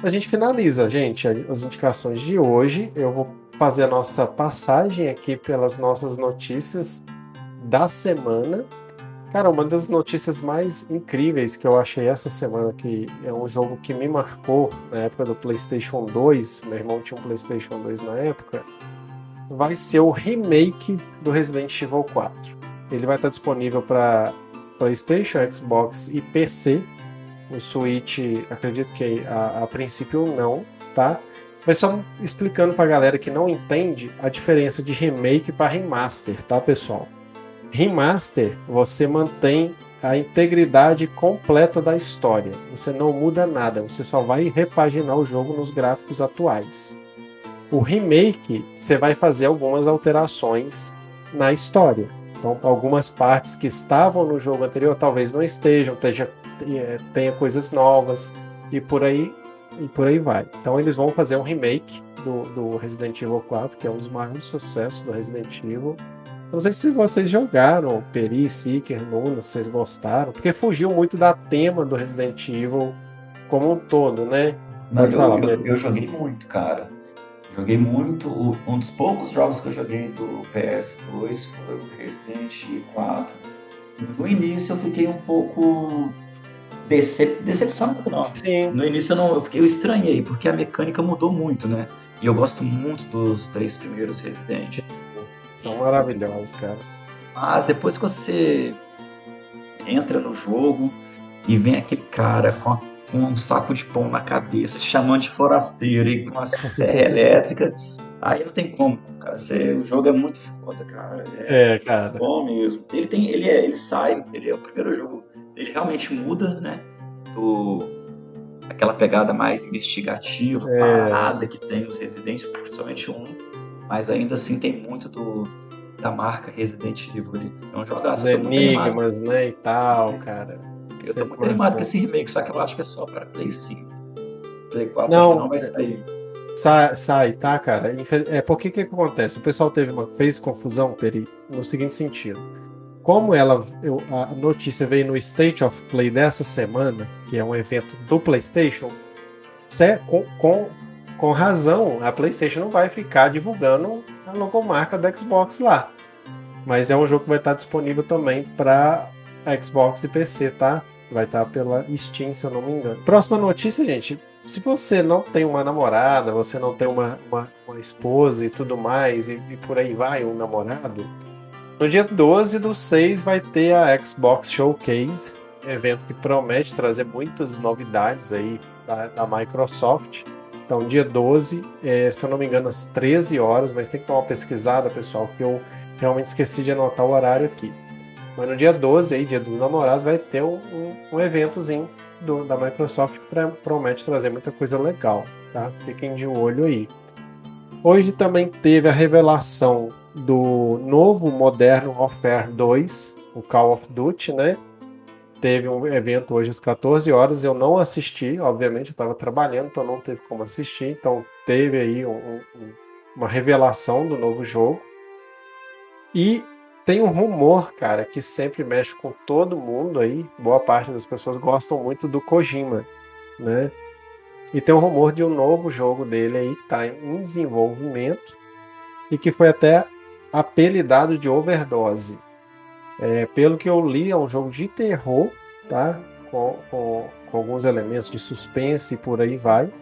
a gente finaliza, gente, as indicações de hoje. Eu vou fazer a nossa passagem aqui pelas nossas notícias da semana. Cara, uma das notícias mais incríveis que eu achei essa semana, que é um jogo que me marcou na época do PlayStation 2, meu irmão tinha um PlayStation 2 na época, vai ser o remake do Resident Evil 4. Ele vai estar disponível para PlayStation, Xbox e PC. O Switch, acredito que a, a princípio não, tá? Mas só explicando para a galera que não entende a diferença de remake para remaster, tá, pessoal? Remaster, você mantém a integridade completa da história. Você não muda nada, você só vai repaginar o jogo nos gráficos atuais. O remake, você vai fazer algumas alterações na história. Então, algumas partes que estavam no jogo anterior talvez não estejam, tenha, é, tenha coisas novas e por aí e por aí vai. Então, eles vão fazer um remake do, do Resident Evil 4, que é um dos maiores sucessos do Resident Evil não sei se vocês jogaram Peri, Seeker, Luna, se vocês gostaram, porque fugiu muito da tema do Resident Evil como um todo, né? Não, eu, falar, eu, eu, joguei muito, cara. Joguei muito. Um dos poucos jogos que eu joguei do PS2 foi o Resident Evil 4. No início eu fiquei um pouco decep... decepcionado, não. Sim. No início eu, não, eu, fiquei, eu estranhei, porque a mecânica mudou muito, né? E eu gosto muito dos três primeiros Resident. São maravilhosos, cara. Mas depois que você entra no jogo e vem aquele cara com, a, com um saco de pão na cabeça, chamando de forasteiro e com uma serra elétrica, aí não tem como, cara. Você, o jogo é muito foda, cara. É, é cara. Bom mesmo. Ele tem, ele é, ele sai, ele é o primeiro jogo. Ele realmente muda, né? Do aquela pegada mais investigativa, é. parada que tem os residentes, principalmente um mas ainda assim tem muito do, da marca Resident Evil ali. É um jogaço. Os enigmas, né, e tal, cara. Eu tô muito animado com esse remake, só que eu acho que é só para Play 5. Play 4 não, não vai sair. Sai, sai, tá, cara? É, porque que, que acontece? O pessoal teve uma, fez confusão, Peri, no seguinte sentido. Como ela, eu, a notícia veio no State of Play dessa semana, que é um evento do PlayStation, com, com com razão, a PlayStation não vai ficar divulgando a logomarca da Xbox lá. Mas é um jogo que vai estar disponível também para Xbox e PC, tá? Vai estar pela Steam, se eu não me engano. Próxima notícia, gente. Se você não tem uma namorada, você não tem uma, uma, uma esposa e tudo mais, e, e, por aí vai, um namorado, no dia 12 do 6 vai ter a Xbox Showcase, evento que promete trazer muitas novidades aí da, da Microsoft. Então, dia 12, é, se eu não me engano, às 13 horas, mas tem que dar uma pesquisada, pessoal, que eu realmente esqueci de anotar o horário aqui. Mas no dia 12, aí, dia dos namorados, vai ter um, um, um eventozinho do, da Microsoft que promete trazer muita coisa legal, tá? Fiquem de olho aí. Hoje também teve a revelação do novo Modern Warfare 2, o Call of Duty, né? Teve um evento hoje às 14 horas, eu não assisti, obviamente, eu estava trabalhando, então não teve como assistir. Então teve aí um, um, uma revelação do novo jogo. E tem um rumor, cara, que sempre mexe com todo mundo aí. Boa parte das pessoas gostam muito do Kojima, né? E tem um rumor de um novo jogo dele aí que está em desenvolvimento e que foi até apelidado de Overdose. É, pelo que eu li, é um jogo de terror, tá? Com, com, com, alguns elementos de suspense e por aí vai.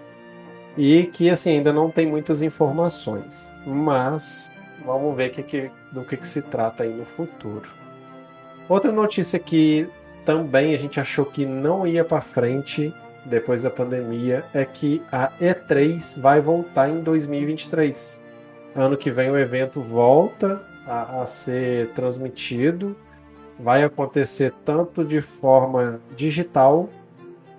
E que assim ainda não tem muitas informações. Mas vamos ver que, que, do que, que se trata aí no futuro. Outra notícia que também a gente achou que não ia para frente depois da pandemia é que a E3 vai voltar em 2023. Ano que vem o evento volta a, a ser transmitido vai acontecer tanto de forma digital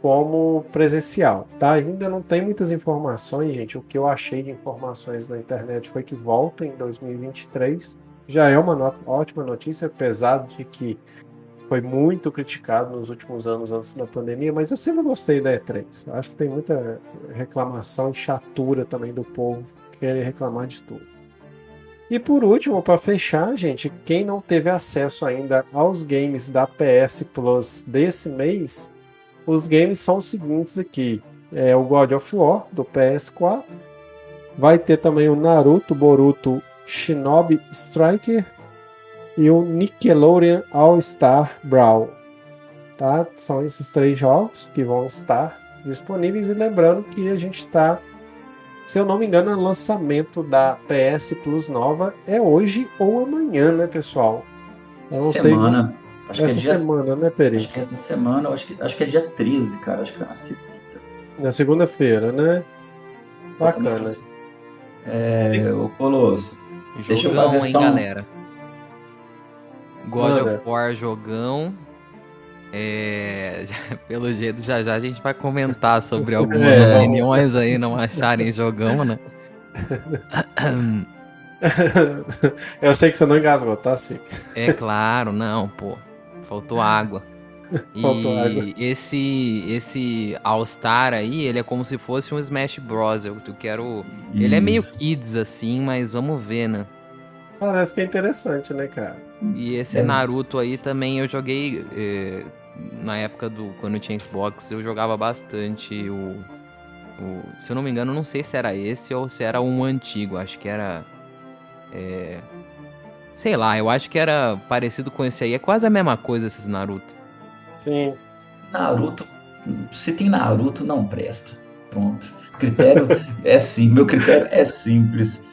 como presencial, tá? Ainda não tem muitas informações, gente. O que eu achei de informações na internet foi que volta em 2023. Já é uma nota, ótima notícia, apesar de que foi muito criticado nos últimos anos antes da pandemia, mas eu sempre gostei da E3. Acho que tem muita reclamação e chatura também do povo querer reclamar de tudo. E por último, para fechar, gente, quem não teve acesso ainda aos games da PS Plus desse mês, os games são os seguintes aqui. É o God of War do PS4, vai ter também o Naruto Boruto Shinobi Striker e o Nickelodeon All Star Brawl. Tá? São esses três jogos que vão estar disponíveis e lembrando que a gente está se eu não me engano, o lançamento da PS Plus nova é hoje ou amanhã, né, pessoal? Eu não semana. Sei. Acho essa que é semana, dia... né, Peri? Acho que é essa semana, acho que, acho que é dia 13, cara. Acho que é na segunda. Na segunda-feira, né? Bacana. É, o Colosso. Jogão, deixa eu fazer hein, só um... galera? God Manda. of War jogão. É, pelo jeito, já já a gente vai comentar sobre algumas é. opiniões aí, não acharem jogão, né? Eu sei que você não engasgou, tá, Sim? É claro, não, pô. Faltou água. Faltou água. esse esse All Star aí, ele é como se fosse um Smash Bros. Eu, eu quero. Isso. Ele é meio kids assim, mas vamos ver, né? Parece que é interessante, né, cara? E esse é. Naruto aí também eu joguei. Eh, na época do. Quando eu tinha Xbox, eu jogava bastante o, o. Se eu não me engano, não sei se era esse ou se era um antigo. Acho que era. É, sei lá, eu acho que era parecido com esse aí. É quase a mesma coisa esses Naruto. Sim. Naruto. Se tem Naruto, não presta. Pronto. Critério é sim. Meu critério é simples.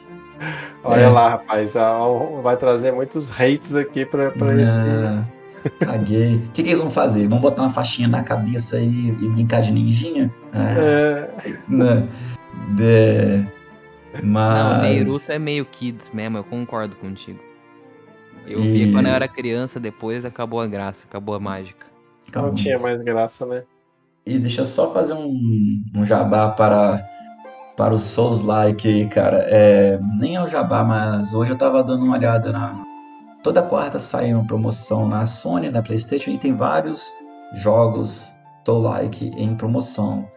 Olha é. lá, rapaz, vai trazer muitos hates aqui para é. esse. Caguei. O que, que, eles vão fazer? Vão botar uma faixinha na cabeça e, e brincar de ninjinha? é. Né? De... Mas... Não, Neiruto é meio kids mesmo, eu concordo contigo. Eu e... vi quando eu era criança, depois acabou a graça, acabou a mágica. Não tinha mais graça, né? E deixa eu só fazer um, um jabá para para o Souls Like aí, cara. É, nem é o jabá, mas hoje eu tava dando uma olhada na. Toda quarta sai uma promoção na Sony, na PlayStation, e tem vários jogos Soul Like em promoção.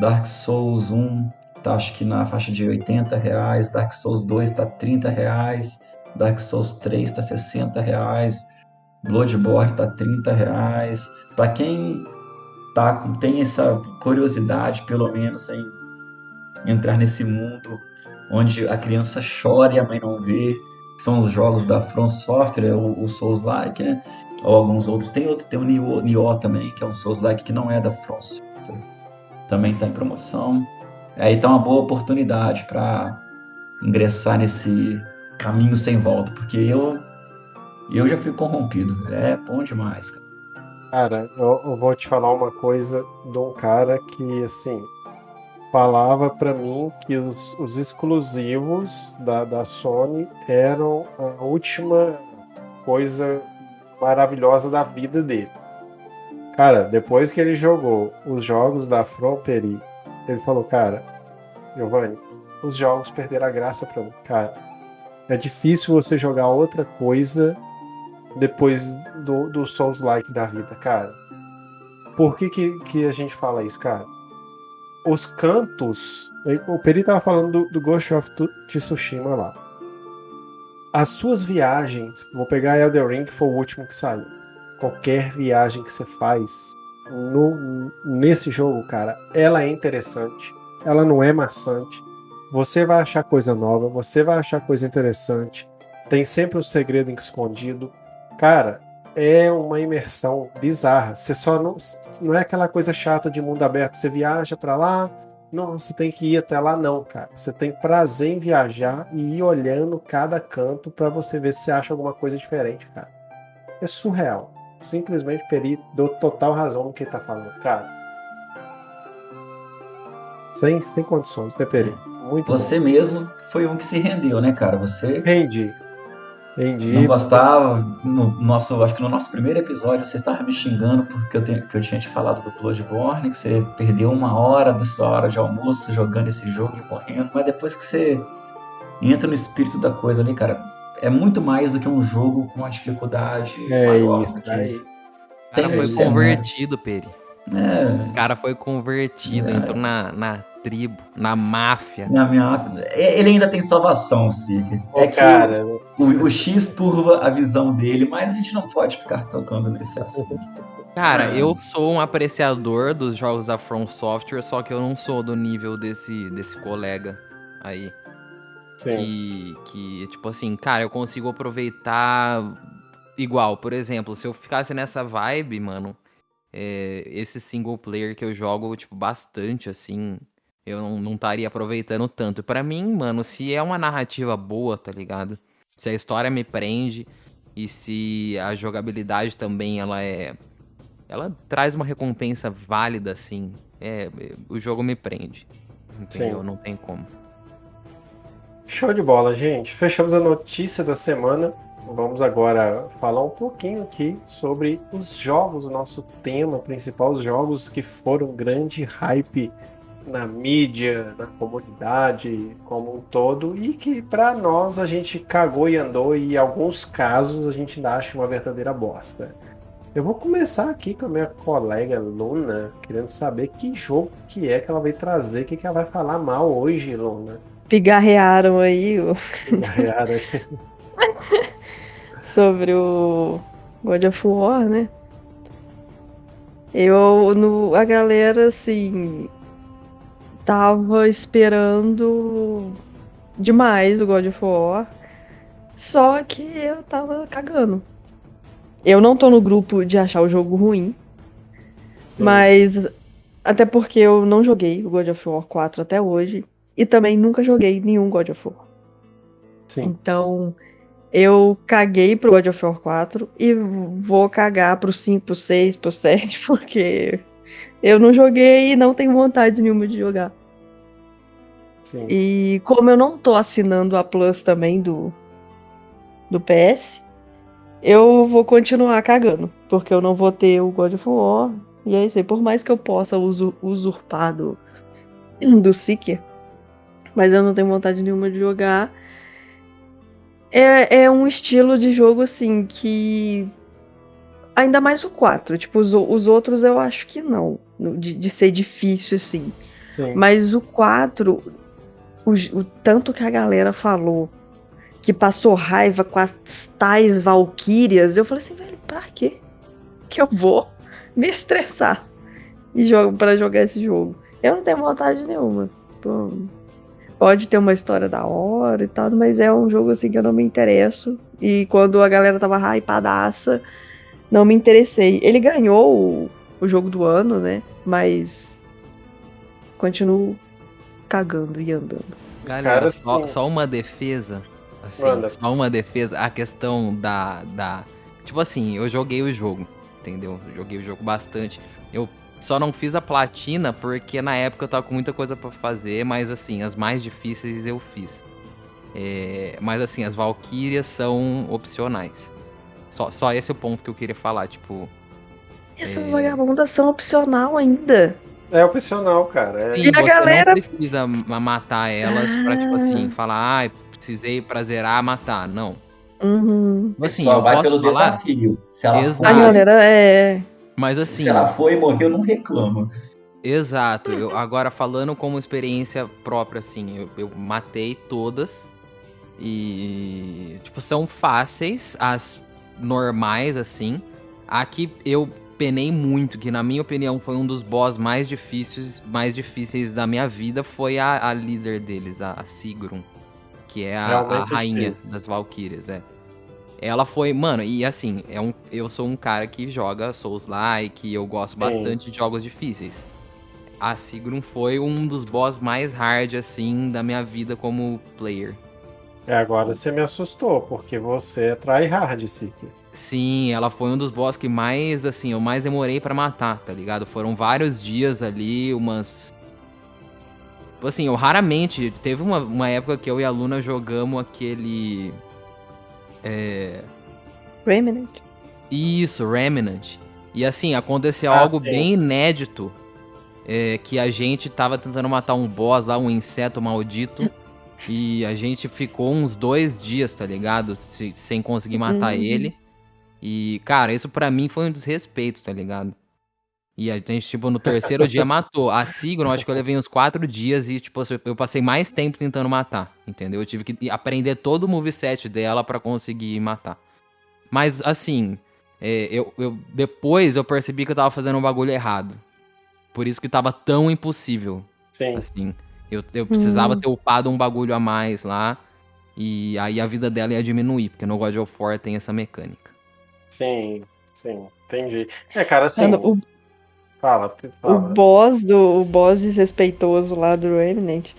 Dark Souls 1 tá acho que na faixa de 80 reais, Dark Souls 2 tá 30 reais, Dark Souls 3 tá 60 reais, Bloodborne tá 30 reais. Para quem tá, tem essa curiosidade, pelo menos, em entrar nesse mundo onde a criança chora e a mãe não vê, são os jogos da From Software, o, o Souls-like, né? Ou alguns outros. Tem outro, tem o Nioh, também, que é um Souls-like que não é da From Software. Também está em promoção. Aí tá uma boa oportunidade para ingressar nesse caminho sem volta, porque eu eu já fui corrompido. É bom demais, cara. Cara, eu, eu vou te falar uma coisa de um cara que, assim, falava para mim que os, os exclusivos da, da Sony eram a última coisa maravilhosa da vida dele. Cara, depois que ele jogou os jogos da Fronteri, ele falou, cara, Giovanni, os jogos perderam a graça para mim. Cara, é difícil você jogar outra coisa depois do, do Souls-like da vida, cara. Por que, que, que a gente fala isso, cara? Os cantos. O Peri tava falando do, do Ghost of Tsushima lá. As suas viagens, vou pegar Elder Ring, que foi o último que saiu. Qualquer viagem que você faz no, nesse jogo, cara, ela é interessante. Ela não é maçante. Você vai achar coisa nova, você vai achar coisa interessante. Tem sempre um segredo escondido. Cara, é uma imersão bizarra. Você só não, não é aquela coisa chata de mundo aberto. Você viaja para lá, não, você tem que ir até lá não, cara. Você tem prazer em viajar e ir olhando cada canto para você ver se você acha alguma coisa diferente, cara. É surreal. Simplesmente Peri deu total razão no que ele tá falando, cara. Sem, sem condições, né, Peri? Muito Você bom. mesmo foi um que se rendeu, né, cara? Você. Rendi. Entendi. Não gostava. No nosso, acho que no nosso primeiro episódio você estava me xingando porque eu, tenho, que eu tinha te falado do Bloodborne, que você perdeu uma hora da sua hora de almoço jogando esse jogo e morrendo. Mas depois que você entra no espírito da coisa ali, cara, é muito mais do que um jogo com uma dificuldade é maior. Isso, é isso. O cara foi convertido, Peri. É. O cara foi convertido, é. entrou na, na tribo, na máfia. Na máfia. Ele ainda tem salvação, Sig. É que cara. O, o, X turva a visão dele, mas a gente não pode ficar tocando nesse assunto. Cara, é. eu sou um apreciador dos jogos da From Software, só que eu não sou do nível desse, desse colega aí. Sim. Que, que, tipo assim, cara, eu consigo aproveitar igual. Por exemplo, se eu ficasse nessa vibe, mano, é, esse single player que eu jogo, tipo, bastante, assim, eu não estaria aproveitando tanto. para mim, mano, se é uma narrativa boa, tá ligado? Se a história me prende e se a jogabilidade também ela é ela traz uma recompensa válida assim, é, o jogo me prende. Entendeu? Sim. Não tem como. Show de bola, gente. Fechamos a notícia da semana. Vamos agora falar um pouquinho aqui sobre os jogos, o nosso tema principal, os jogos que foram grande hype na mídia, na comunidade como um todo, e que para nós a gente cagou e andou, e em alguns casos a gente ainda acha uma verdadeira bosta. Eu vou começar aqui com a minha colega Luna, querendo saber que jogo que é que ela vai trazer, o que, que ela vai falar mal hoje, Luna. Pigarrearam aí o. Pigarrearam Sobre o God of War, né? Eu, no, a galera, assim, tava esperando demais o God of War. Só que eu tava cagando. Eu não tô no grupo de achar o jogo ruim. Sim. Mas. Até porque eu não joguei o God of War 4 até hoje. E também nunca joguei nenhum God of War. Sim. Então, eu caguei pro God of War 4 e vou cagar pro 5, pro 6, pro 7, porque eu não joguei e não tenho vontade nenhuma de jogar. Sim. E como eu não tô assinando a Plus também do, do PS, eu vou continuar cagando. Porque eu não vou ter o God of War. E é isso aí. Por mais que eu possa usurpar do, do Seeker, mas eu não tenho vontade nenhuma de jogar. É, é um estilo de jogo assim que Ainda mais o 4. Tipo, os, os outros eu acho que não. De, de ser difícil, assim. Sim. Mas o 4, o, o tanto que a galera falou que passou raiva com as tais valquírias, eu falei assim, velho, pra quê? Que eu vou me estressar e jogo para jogar esse jogo. Eu não tenho vontade nenhuma. Pode ter uma história da hora e tal, mas é um jogo assim que eu não me interesso. E quando a galera tava hypadaça, não me interessei. Ele ganhou o, o jogo do ano, né? Mas continuo cagando e andando. Galera, Cara, só, só, uma defesa. Assim, Manda. só uma defesa. A questão da, da. Tipo assim, eu joguei o jogo, entendeu? joguei o jogo bastante. Eu só não fiz a platina porque na época eu tava com muita coisa para fazer, mas assim, as mais difíceis eu fiz. É, mas assim, as Valkyrias são opcionais. Só, só esse é o ponto que eu queria falar, tipo. Essas é... vagabundas são opcional ainda. É opcional, cara. É. Sim, e a galera não precisa matar elas ah. pra, tipo assim, falar, ah, precisei pra zerar, matar. Não. Uhum. Assim, Só vai pelo falar? desafio. Se ela Exato. For... A galera é. Mas assim. Se ela foi e morreu, não reclama. Exato. Eu, agora, falando como experiência própria, assim, eu, eu matei todas. E. Tipo, são fáceis. As normais, assim. Aqui eu penei muito, que na minha opinião foi um dos boss mais difíceis, mais difíceis da minha vida, foi a, a líder deles, a, a Sigrun. Que é a, a rainha difícil. das Valkyrias, é. Ela foi, mano, e assim, é um, eu sou um cara que joga Souls-like, eu gosto Sim. bastante de jogos difíceis. A Sigrun foi um dos boss mais hard, assim, da minha vida como player. É, agora você me assustou, porque você é tryhard, Seeker. Sim, ela foi um dos boss que mais, assim, eu mais demorei para matar, tá ligado? Foram vários dias ali, umas. Assim, eu raramente. Teve uma, uma época que eu e a Luna jogamos aquele. É. Remnant. Isso, Remnant. E assim, aconteceu ah, algo sim. bem inédito. É, que a gente tava tentando matar um boss lá, um inseto maldito. E a gente ficou uns dois dias, tá ligado? sem conseguir matar uhum. ele. E, cara, isso para mim foi um desrespeito, tá ligado? E a gente, tipo, no terceiro dia matou. A Signo, acho que eu levei uns quatro dias e, tipo, eu passei mais tempo tentando matar, entendeu? Eu tive que aprender todo o moveset dela para conseguir matar. Mas, assim, é, eu, eu, depois eu percebi que eu tava fazendo um bagulho errado. Por isso que tava tão impossível. Sim. Assim. Eu, eu precisava hum. ter upado um bagulho a mais lá. E aí a vida dela ia diminuir, porque no God of War tem essa mecânica. Sim, sim, entendi. É, cara, assim. o, fala, fala. O boss do o boss desrespeitoso lá do Remnant,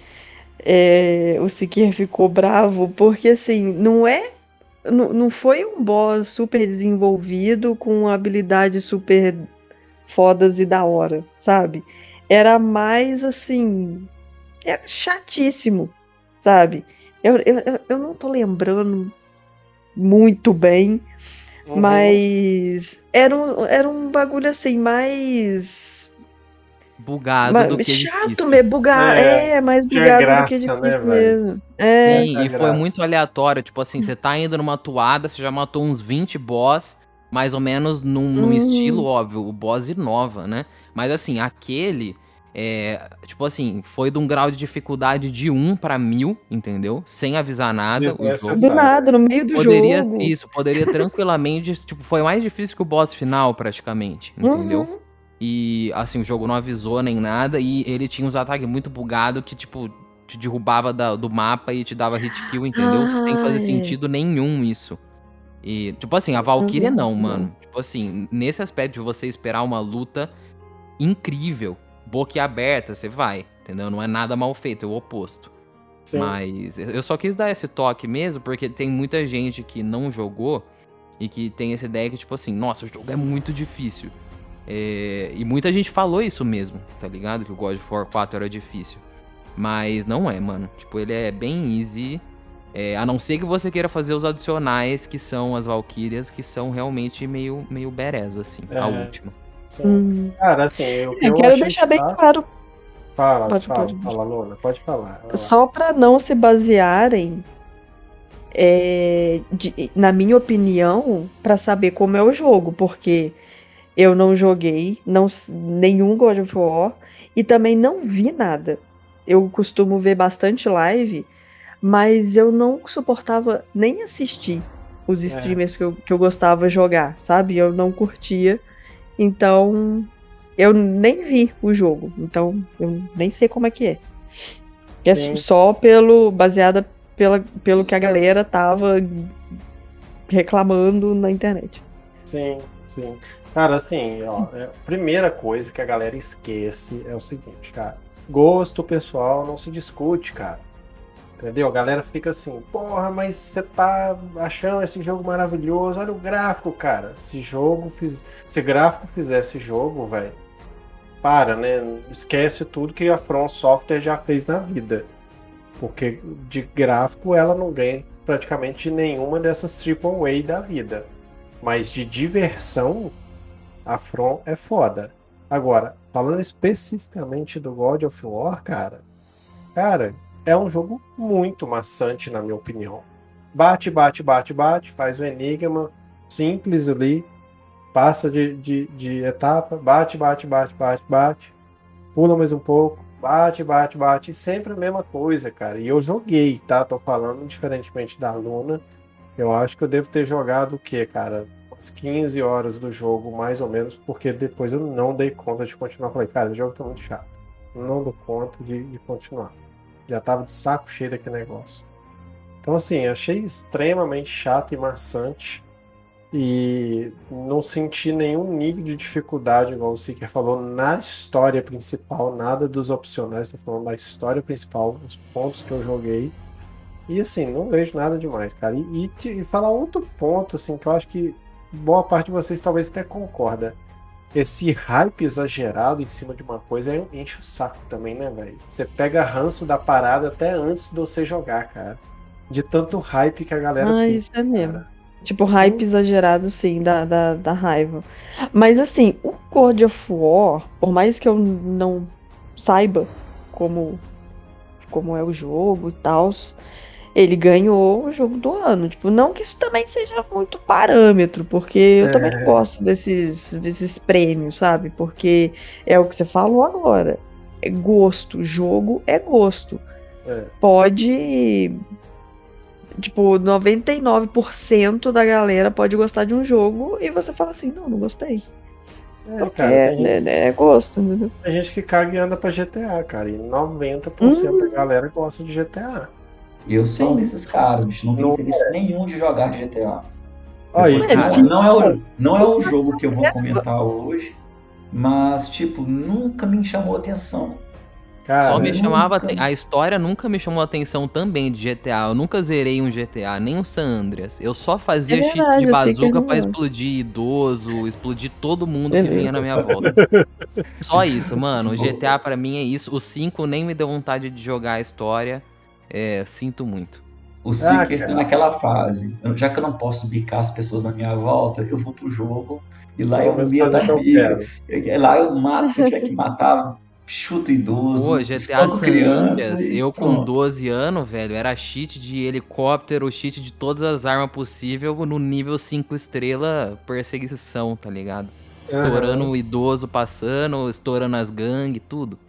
é, o Sikir ficou bravo, porque assim, não é. Não, não foi um boss super desenvolvido com habilidades super fodas e da hora, sabe? Era mais assim era chatíssimo, sabe? Eu, eu, eu não tô lembrando muito bem, uhum. mas era um, era um bagulho assim, mais. Bugado mas, do que Chato mesmo, bugado. É, é, mais bugado graça, do que difícil né, mesmo. É. Sim, e foi muito aleatório. Tipo assim, você tá indo numa toada, você já matou uns 20 boss, mais ou menos num, num uhum. estilo óbvio. O boss inova, né? Mas assim, aquele é, tipo assim, foi de um grau de dificuldade de 1 para mil, entendeu? Sem avisar nada. Do nada, no meio do poderia, jogo. Isso, poderia tranquilamente. tipo, foi mais difícil que o boss final, praticamente, entendeu? Uhum. E assim, o jogo não avisou nem nada. E ele tinha uns ataques muito bugados que, tipo, te derrubava da, do mapa e te dava hit kill, entendeu? Ai. Sem fazer sentido nenhum isso. E, tipo assim, a Valkyria não, mano. Tipo assim, nesse aspecto de você esperar uma luta incrível boquiaberta, você vai, entendeu? Não é nada mal feito, é o oposto. Sim. Mas eu só quis dar esse toque mesmo, porque tem muita gente que não jogou e que tem essa ideia que, tipo assim, nossa, o jogo é muito difícil. É... E muita gente falou isso mesmo, tá ligado? Que o God of War 4 era difícil. Mas não é, mano. Tipo, ele é bem easy. É, a não ser que você queira fazer os adicionais, que são as Valkyrias, que são realmente meio, meio bereza, assim, é. a última. Hum. Cara, assim, eu, eu, eu quero deixar bem claro. Fala, pode, fala, pode. fala, Luna, pode falar. Só para não se basearem, é, de, na minha opinião, para saber como é o jogo, porque eu não joguei não, nenhum God of War e também não vi nada. Eu costumo ver bastante live, mas eu não suportava nem assistir os é. streamers é. que, eu, que eu gostava jogar, sabe? Eu não curtia. Então, eu nem vi o jogo. Então, eu nem sei como é que é. É só pelo. baseada pela, pelo que a galera tava reclamando na internet. Sim, sim. Cara, assim, ó, é, a primeira coisa que a galera esquece é o seguinte, cara. Gosto pessoal não se discute, cara. Entendeu? A galera fica assim, porra, mas você tá achando esse jogo maravilhoso. Olha o gráfico, cara. Se jogo fiz. Se gráfico fizesse jogo, velho. Para, né? Esquece tudo que a From Software já fez na vida. Porque de gráfico ela não ganha praticamente nenhuma dessas AAA da vida. Mas de diversão, a From é foda. Agora, falando especificamente do God of War, cara, cara, é um jogo muito maçante, na minha opinião. Bate, bate, bate, bate, faz o enigma simples ali, passa de, de, de etapa, bate, bate, bate, bate, bate, pula mais um pouco, bate, bate, bate, sempre a mesma coisa, cara. E eu joguei, tá? Tô falando diferentemente da Luna. Eu acho que eu devo ter jogado o quê, cara? umas 15 horas do jogo, mais ou menos, porque depois eu não dei conta de continuar. Falei, cara, o jogo tá muito chato. Não dou conta de, de continuar. Já tava de saco cheio daquele negócio. Então, assim, achei extremamente chato e maçante. E não senti nenhum nível de dificuldade, igual o Seeker falou, na história principal, nada dos opcionais, estou falando da história principal, os pontos que eu joguei. E assim, não vejo nada demais, cara. E, e, e falar outro ponto, assim, que eu acho que boa parte de vocês talvez até concorda. Esse hype exagerado em cima de uma coisa enche o saco também, né, velho? Você pega ranço da parada até antes de você jogar, cara. De tanto hype que a galera. Ah, fica, isso é mesmo. Cara. Tipo, hype exagerado, sim, da, da, da raiva. Mas assim, o God of War, por mais que eu não saiba como, como é o jogo e tal, ele ganhou o jogo do ano. Tipo, não que isso também seja muito parâmetro, porque eu é. também gosto desses, desses prêmios, sabe? Porque é o que você falou agora. É gosto. Jogo é gosto. É. Pode. Tipo, 99% da galera pode gostar de um jogo e você fala assim: não, não gostei. É, Porque cara, é, gente, é, é, gosto, entendeu? Tem gente que caga e anda pra GTA, cara. E 90% hum. da galera gosta de GTA. Eu sou um desses caras, bicho. Não tenho interesse é. nenhum de jogar GTA. Aí, tipo, não, é o, não é o jogo que eu vou comentar hoje, mas, tipo, nunca me chamou atenção. Cara, Só me chamava. Nunca... A história nunca me chamou atenção também de GTA. Eu nunca zerei um GTA, nem um San Andreas. Eu só fazia é verdade, de bazuca pra explodir idoso, explodir todo mundo Beleza. que vinha na minha volta. só isso, mano. O GTA para mim é isso. O 5 nem me deu vontade de jogar a história. É, sinto muito. O Seeker ah, tá naquela fase. Já que eu não posso bicar as pessoas na minha volta, eu vou pro jogo e lá eu meto a bica. Lá eu mato quem tiver que matar, chuto idoso, Pô, GTA criança. Eu com 12 anos, velho, era cheat de helicóptero, cheat de todas as armas possíveis no nível 5 estrela perseguição, tá ligado? Uhum. Estourando o idoso passando, estourando as gangues, tudo.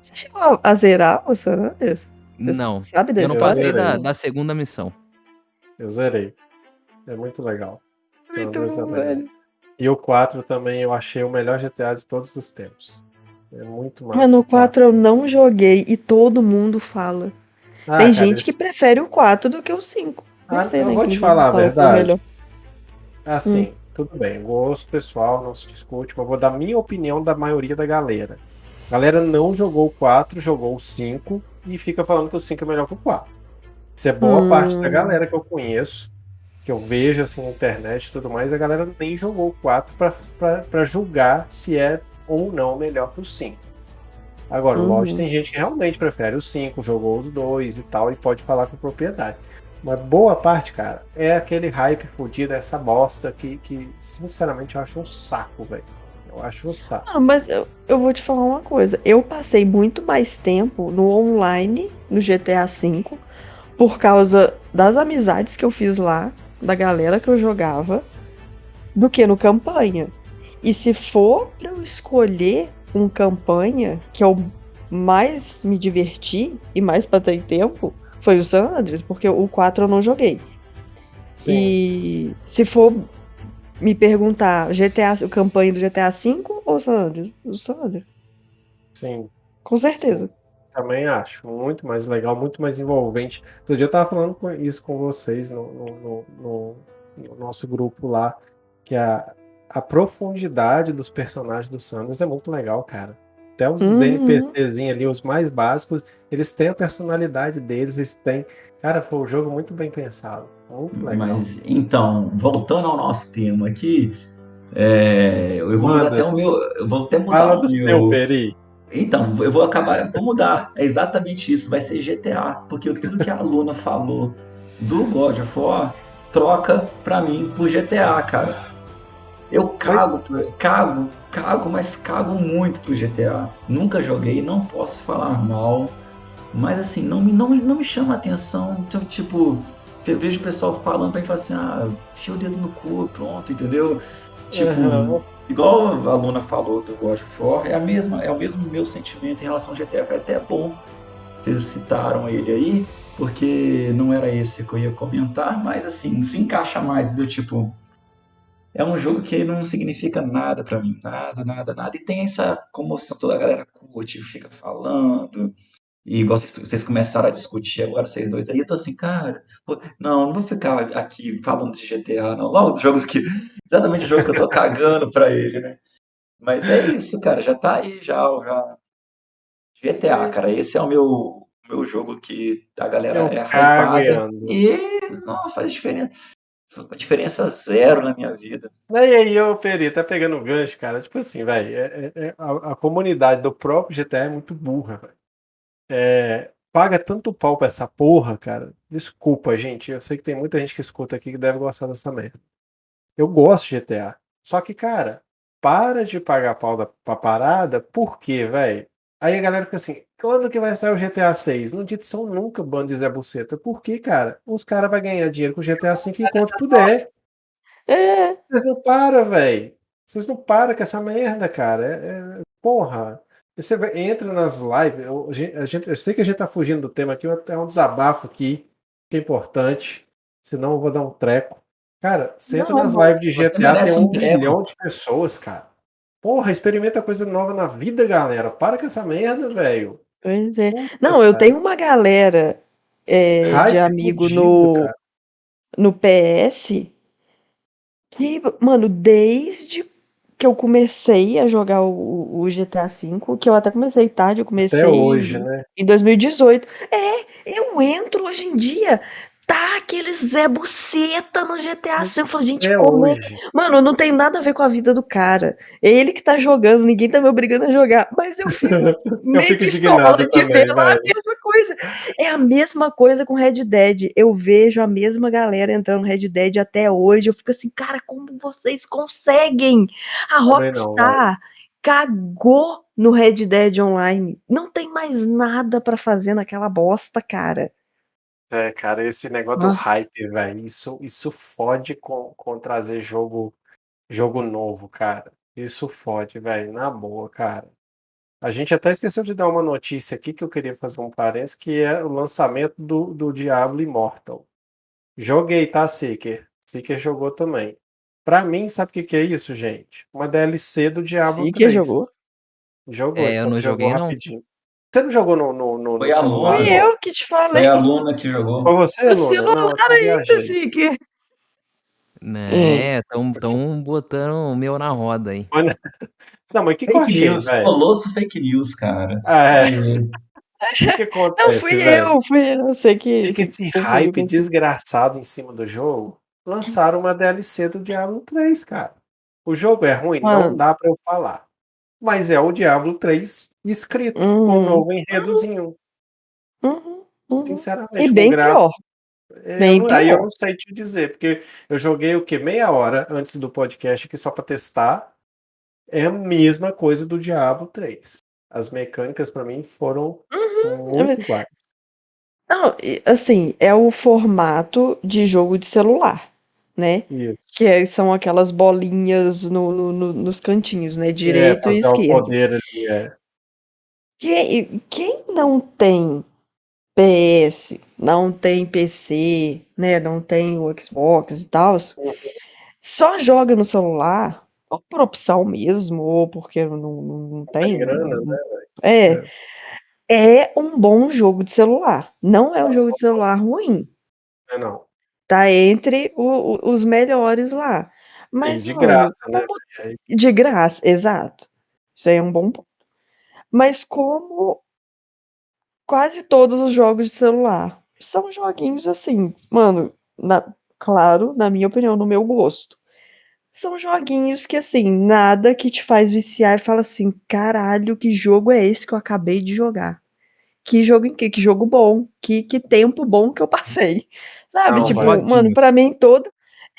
Você chegou a zerar o San Andreas? Não. Sabe desse? Eu não passei da, da, segunda missão. Eu zerei. É muito legal. Muito bom, velho. E o 4 também eu achei o melhor GTA de todos os tempos. É muito massa. Mas no 4 eu não joguei e todo mundo fala. Ah, Tem cara, gente esse... que prefere o 4 do que o 5. Não ah, sei, eu né, vou te falar a verdade. Assim, hum. tudo bem. Gosto pessoal, não se discute, mas vou dar minha opinião da maioria da galera. A galera não jogou o 4, jogou o 5 e fica falando que o 5 é melhor que o 4. Isso é boa hum. parte da galera que eu conheço, que eu vejo assim na internet e tudo mais, a galera nem jogou o 4 para julgar se é ou não melhor que o 5. Agora, uhum. lógico, tem gente que realmente prefere o 5, jogou os dois e tal, e pode falar com propriedade. Mas boa parte, cara, é aquele hype fodido, essa bosta que, que, sinceramente, eu acho um saco, velho. Eu acho um saco. Ah, mas eu, eu vou te falar uma coisa. Eu passei muito mais tempo no online, no GTA V, por causa das amizades que eu fiz lá, da galera que eu jogava, do que no campanha. E se for pra eu escolher um campanha que eu mais me diverti e mais passei tempo, foi o San Andreas, porque o 4 eu não joguei. Sim. E se for me perguntar GTA, o campanha do GTA V ou San Andreas? O San Andreas. Sim. Com certeza. Sim. Também acho. Muito mais legal, muito mais envolvente. Outro dia eu tava falando isso com vocês no, no, no, no nosso grupo lá, que a, a profundidade dos personagens do Sanders é muito legal, cara. Até os uhum. NPCzinhos ali, os mais básicos, eles têm a personalidade deles, eles têm. Cara, foi um jogo muito bem pensado. Mas, então, voltando ao nosso tema aqui, é, eu vou Manda. mudar até o meu. Eu vou até mudar Fala o do meu. seu, Peri. Então, eu vou acabar, vou mudar. É exatamente isso, vai ser GTA, porque tudo que a Luna falou do God of War troca pra mim por GTA, cara. Eu cago, cago, cago, mas cago muito pro GTA. Nunca joguei, não posso falar mal. Mas assim, não me, não, não me chama a atenção. Então, tipo, eu vejo o pessoal falando pra mim falar assim, ah, enfia o dedo no cu, pronto, entendeu? Tipo, uhum. igual a Luna falou do God of War, é, a mesma, é o mesmo meu sentimento em relação ao GTA. Foi até bom eles citaram ele aí, porque não era esse que eu ia comentar, mas assim, se encaixa mais do tipo é um jogo que não significa nada para mim, nada, nada, nada. E tem essa comoção, toda a galera curte, fica falando. E igual vocês, vocês começaram a discutir agora, vocês dois aí, eu tô assim, cara, não, não vou ficar aqui falando de GTA, não. Logo, jogos que. Exatamente o jogo que eu tô cagando pra ele, né? Mas é isso, cara, já tá aí, já. já... GTA, cara, esse é o meu, meu jogo que a galera eu é hypada. E não faz diferença diferença zero na minha vida. E aí, ô Peri, tá pegando gancho, cara. Tipo assim, velho, é, é, é, a, a, comunidade do próprio GTA é muito burra, velho. É, paga tanto pau pra essa porra, cara. Desculpa, gente. Eu sei que tem muita gente que escuta aqui que deve gostar dessa merda. Eu gosto de GTA. Só que, cara, para de pagar pau da, pra parada, por quê, velho? Aí a galera fica assim, quando que vai sair o GTA 6? Não são nunca, bando de Zé Buceta. Por quê, cara? Os caras vão ganhar dinheiro com o GTA 5 enquanto puder. É. Vocês não param, velho. Vocês não param com essa merda, cara. É, é, porra. Você entra nas lives. Eu, a gente, eu sei que a gente tá fugindo do tema aqui, é um desabafo aqui, que é importante. Senão eu vou dar um treco. Cara, você entra nas lives de GTA, tem um, um milhão de pessoas, cara. Porra, experimenta coisa nova na vida, galera. Para com essa merda, velho. Pois é. Puta, Não, eu tenho uma galera é, de amigo no, no PS que, mano, desde que eu comecei a jogar o, o GTA V, que eu até comecei tarde, eu comecei Até hoje, né? em 2018. É, eu entro hoje em dia, tá aquele Zé Buceta no GTA V. Eu falo, gente, é como é? Mano, não tem nada a ver com a vida do cara. É ele que tá jogando, ninguém tá me obrigando a jogar. Mas eu fico eu meio fico pistola de ver lá a mesma coisa. É a mesma coisa com Red Dead. Eu vejo a mesma galera entrando no Red Dead até hoje. Eu fico assim, cara, como vocês conseguem? A Rockstar cagou no Red Dead Online. Não tem mais nada para fazer naquela bosta, cara. É, cara, esse negócio do hype, velho, isso, isso fode com, com trazer jogo, jogo novo, cara. Isso fode, velho, na boa, cara. A gente até esqueceu de dar uma notícia aqui que eu queria fazer um parênteses, que é o lançamento do, do Diablo Immortal. Joguei, tá, Seeker? Seeker jogou também. Pra mim, sabe o que, que é isso, gente? Uma DLC do Diablo Seeker 3. jogou? Jogou, É, eu não joguei, não. rapidinho. Você não jogou no, no, no, Foi no a celular? Fui eu que te falei. Foi a Luna que jogou. Foi você, O Luna? Não, celular ainda, viajei. Zique. Né, tão, tão botando o meu na roda aí. Olha- Não, mas o que, Fake achei, news. velho? Colosso fake news, cara. Ah, é. O que, que acontece, Não, fui velho? eu, fui eu. Eu sei que. Fica esse hype desgraçado em cima do jogo. Lançaram uma DLC do Diablo 3, cara. O jogo é ruim? Não Mano. dá pra eu falar. Mas é o Diablo 3 escrito com um Uhum. novo enredozinho. Uhum, uhum. Sinceramente, E bem pior. Eu Bem aí eu pior. não sei te dizer, porque eu joguei o que? Meia hora antes do podcast aqui só pra testar. É a mesma coisa do Diablo 3. As mecânicas pra mim foram muito iguais. Não, assim, é o formato de jogo de celular, né? Isso. Que é- são aquelas bolinhas no, no- no- nos cantinhos, né? É, Direito e fazer o esquerdo. poder ali, é. Quem, quem não tem PS, não tem PC, né? Não tem o Xbox e tal, só joga no celular, ou por opção mesmo, ou porque não, não, não Tem tem. grana, né? É. É. É um bom jogo de celular. Não é um jogo de celular ruim. É não. Tá entre o, o, os melhores lá. Mas, e de mano, graça, né? De graça, exato. Isso aí é um bom ponto. Mas como quase todos os jogos de celular são joguinhos assim, mano, na, claro, na minha opinião, no meu gosto. São joguinhos que, assim, nada que te faz viciar e fala assim: caralho, que jogo é esse que eu acabei de jogar? Que jogo que, que jogo bom, que, que tempo bom que eu passei. Sabe? Não, tipo, mano, pra mim todo.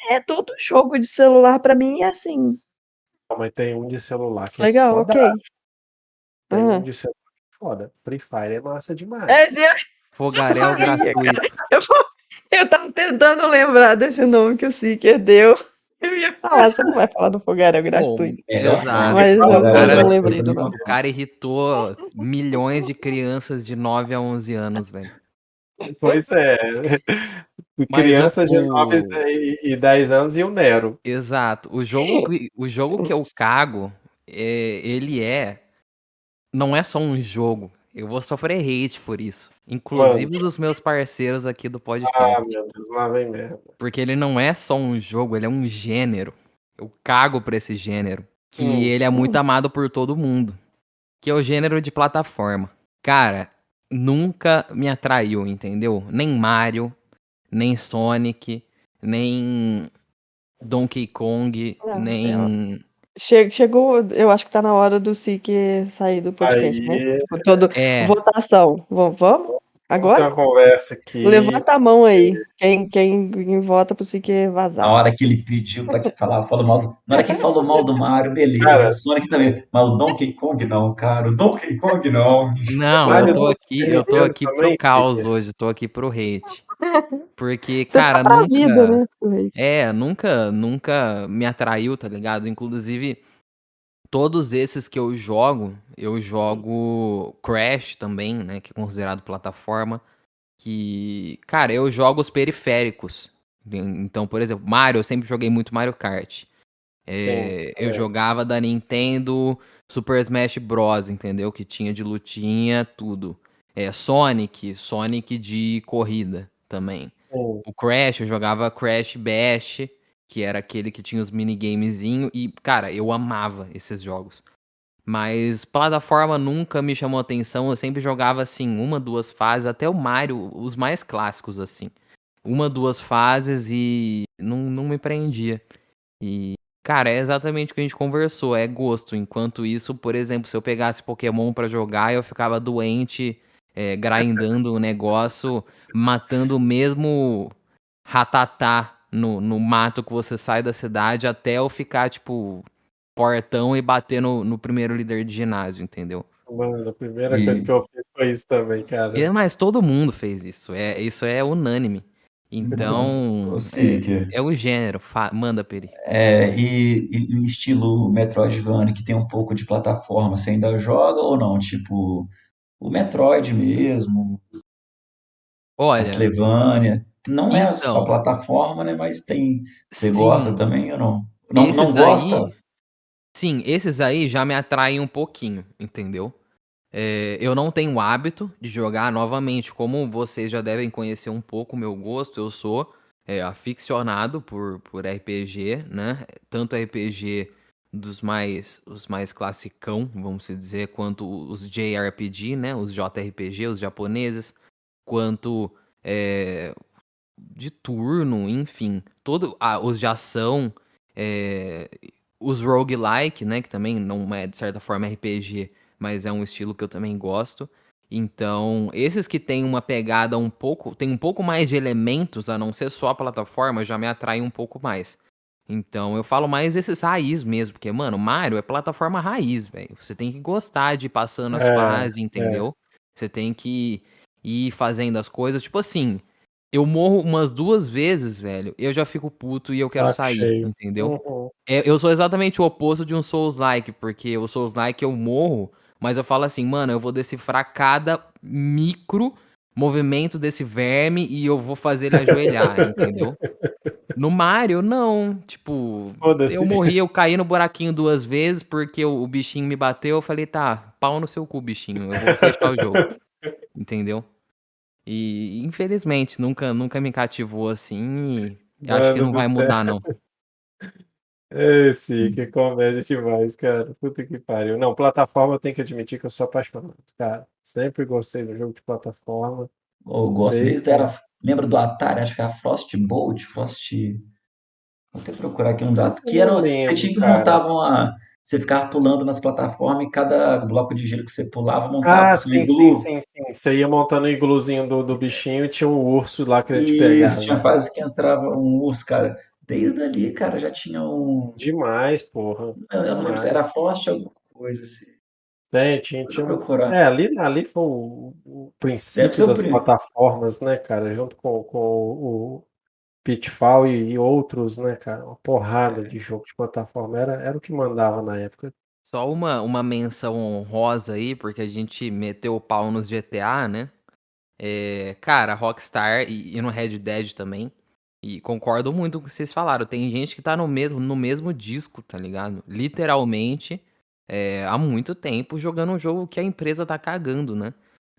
É todo jogo de celular, pra mim é assim. Mas tem um de celular que é Legal, foda. ok. Tem um Ah. de celular que é foda. Free Fire é massa demais. É, eu, Fogaréu sabia, gratuito. eu, eu tava tentando lembrar desse nome que o Seeker deu. Eu ia falar, você não vai falar do Fogaréu gratuito. Melhor Exato. nome, Mas eu, eu Cara, não lembrei do nome. O cara irritou milhões de crianças de 9 a 11 anos, velho. Pois é. Mas Crianças de o- 9 e e 10 anos e o Nero. Exato. O jogo que, o jogo que eu cago, é, ele é. Não é só um jogo. Eu vou sofrer hate por isso. Inclusive dos meus parceiros aqui do Ah, podcast. meu Deus, lá vem merda. Porque ele não é só um jogo, ele é um gênero. Eu cago pra esse gênero. Que Hum. ele é muito amado por todo mundo. Que é o gênero de plataforma. Cara, nunca me atraiu, entendeu? Nem Mario, nem Sonic, nem Donkey Kong, Não, nem. Che- Chegou, eu acho que tá na hora do Seeker sair do podcast, né? Aí, Todo, É, votação. Vamos? vamos Agora? uma conversa aqui. Levanta a mão aí. Quem, quem, quem vota pro Na vazar. hora que ele pediu pra que falar, falou mal do. Na hora que ele falou mal do Mario, beleza. Cara. Sonic também. Mas o Donkey Kong não, cara. O Donkey Kong não. não, Mario eu tô aqui, eu tô aqui pro também, caos hoje, tô aqui pro hate. Porque, Você cara, tá nunca. vida, né? É, nunca, nunca me atraiu, tá ligado? Inclusive, todos esses que eu jogo, eu jogo Crash também, né? Que é considerado plataforma. Que, cara, eu jogo os periféricos. Então, por exemplo, Mario, eu sempre joguei muito Mario Kart. É, Sim, eu é. jogava da Nintendo Super Smash Bros, entendeu? Que tinha de lutinha, tudo. É, Sonic, Sonic de corrida também. Sim. O Crash, eu jogava Crash Bash, que era aquele que tinha os minigamezinhos. E, cara, eu amava esses jogos. Mas plataforma nunca me chamou atenção. Eu sempre jogava, assim, uma, duas fases. Até o Mario, os mais clássicos, assim. Uma, duas fases e não, não me prendia. E, cara, é exatamente o que a gente conversou. É gosto. Enquanto isso, por exemplo, se eu pegasse Pokémon pra jogar, eu ficava doente, é, grindando o negócio, matando o mesmo ratatá no, no mato que você sai da cidade até eu ficar, tipo, portão e bater no, no primeiro líder de ginásio, entendeu? Mano, a primeira E- coisa que eu fiz foi isso também, cara. E, mas todo mundo fez isso. É, isso é unânime. Então, Ô, Seeker, é o gênero. Fa- Manda, Peri. é, e, e o estilo Metroidvania, que tem um pouco de plataforma, você ainda joga ou não? Tipo, o Metroid mesmo, Olha, Castlevania. Não é só Então. plataforma, né? Mas tem. Você sim, gosta também ou não? Não, não esses gosta? aí, sim, esses aí já me atraem um pouquinho, entendeu? É, eu não tenho o hábito de jogar novamente, como vocês já devem conhecer um pouco o meu gosto, eu sou é, aficionado por, por RPG, né? Tanto RPG dos mais, os mais classicão, vamos dizer, quanto os JRPG, né? Os JRPG, os japoneses, quanto é, de turno, enfim, todo, ah, os de ação, é, os roguelike, né? Que também não é de certa forma RPG, mas é um estilo que eu também gosto. Então, esses que têm uma pegada um pouco, tem um pouco mais de elementos, a não ser só a plataforma, já me atraem um pouco mais. Então, eu falo mais esses raiz mesmo, porque, mano, Mario é plataforma raiz, velho. Você tem que gostar de ir passando as É, fases, entendeu? Você tem que ir fazendo as coisas. Tipo assim, eu morro umas duas vezes, velho, eu já fico puto e eu quero Saco sair, cheio. entendeu? Uhum. É, eu sou exatamente o oposto de um Souls-like, porque o Souls-like eu morro, mas eu falo assim, mano, eu vou decifrar cada micro movimento desse verme e eu vou fazer ele ajoelhar, entendeu? No Mario, não. Tipo, eu morri, eu caí no buraquinho duas vezes porque o, o bichinho me bateu. Eu falei, tá, pau no seu cu, bichinho. Eu vou fechar o jogo. entendeu? E infelizmente nunca, nunca me cativou assim e acho que não vai mudar não. Esse, que comédia demais, cara. Puta que pariu. Não, plataforma eu tenho que admitir que eu sou apaixonado, cara. Sempre gostei do jogo de plataforma. Eu gosto desde, desde era, lembra do Atari, acho que era Frostbolt, Frost Vou até procurar aqui um dado. Que era, lembro, você tinha que montar uma. Você ficava pulando nas plataformas e cada bloco de gelo que você pulava montava ah, sim, iglu. Sim, sim, sim. Você ia montando o igluzinho do, do bichinho e tinha um urso lá que ia te pegar. Isso, tinha fase que entrava um urso, cara. Desde ali, cara, já tinha um. Demais, porra. Eu, eu não lembro se era Frost alguma coisa assim. Tem, tinha, tinha. Procurar. É, ali, ali foi o, o princípio das plataformas, né, cara? Junto com, com o Pitfall e, e, outros, né, cara? Uma porrada de jogo de plataforma. Era, era o que mandava na época. Só uma, uma menção honrosa aí, porque a gente meteu o pau nos GTA, né? É, cara, Rockstar e, e, no Red Dead também. E concordo muito com o que vocês falaram. Tem gente que tá no mesmo, no mesmo disco, tá ligado? Literalmente, é, há muito tempo jogando um jogo que a empresa tá cagando, né?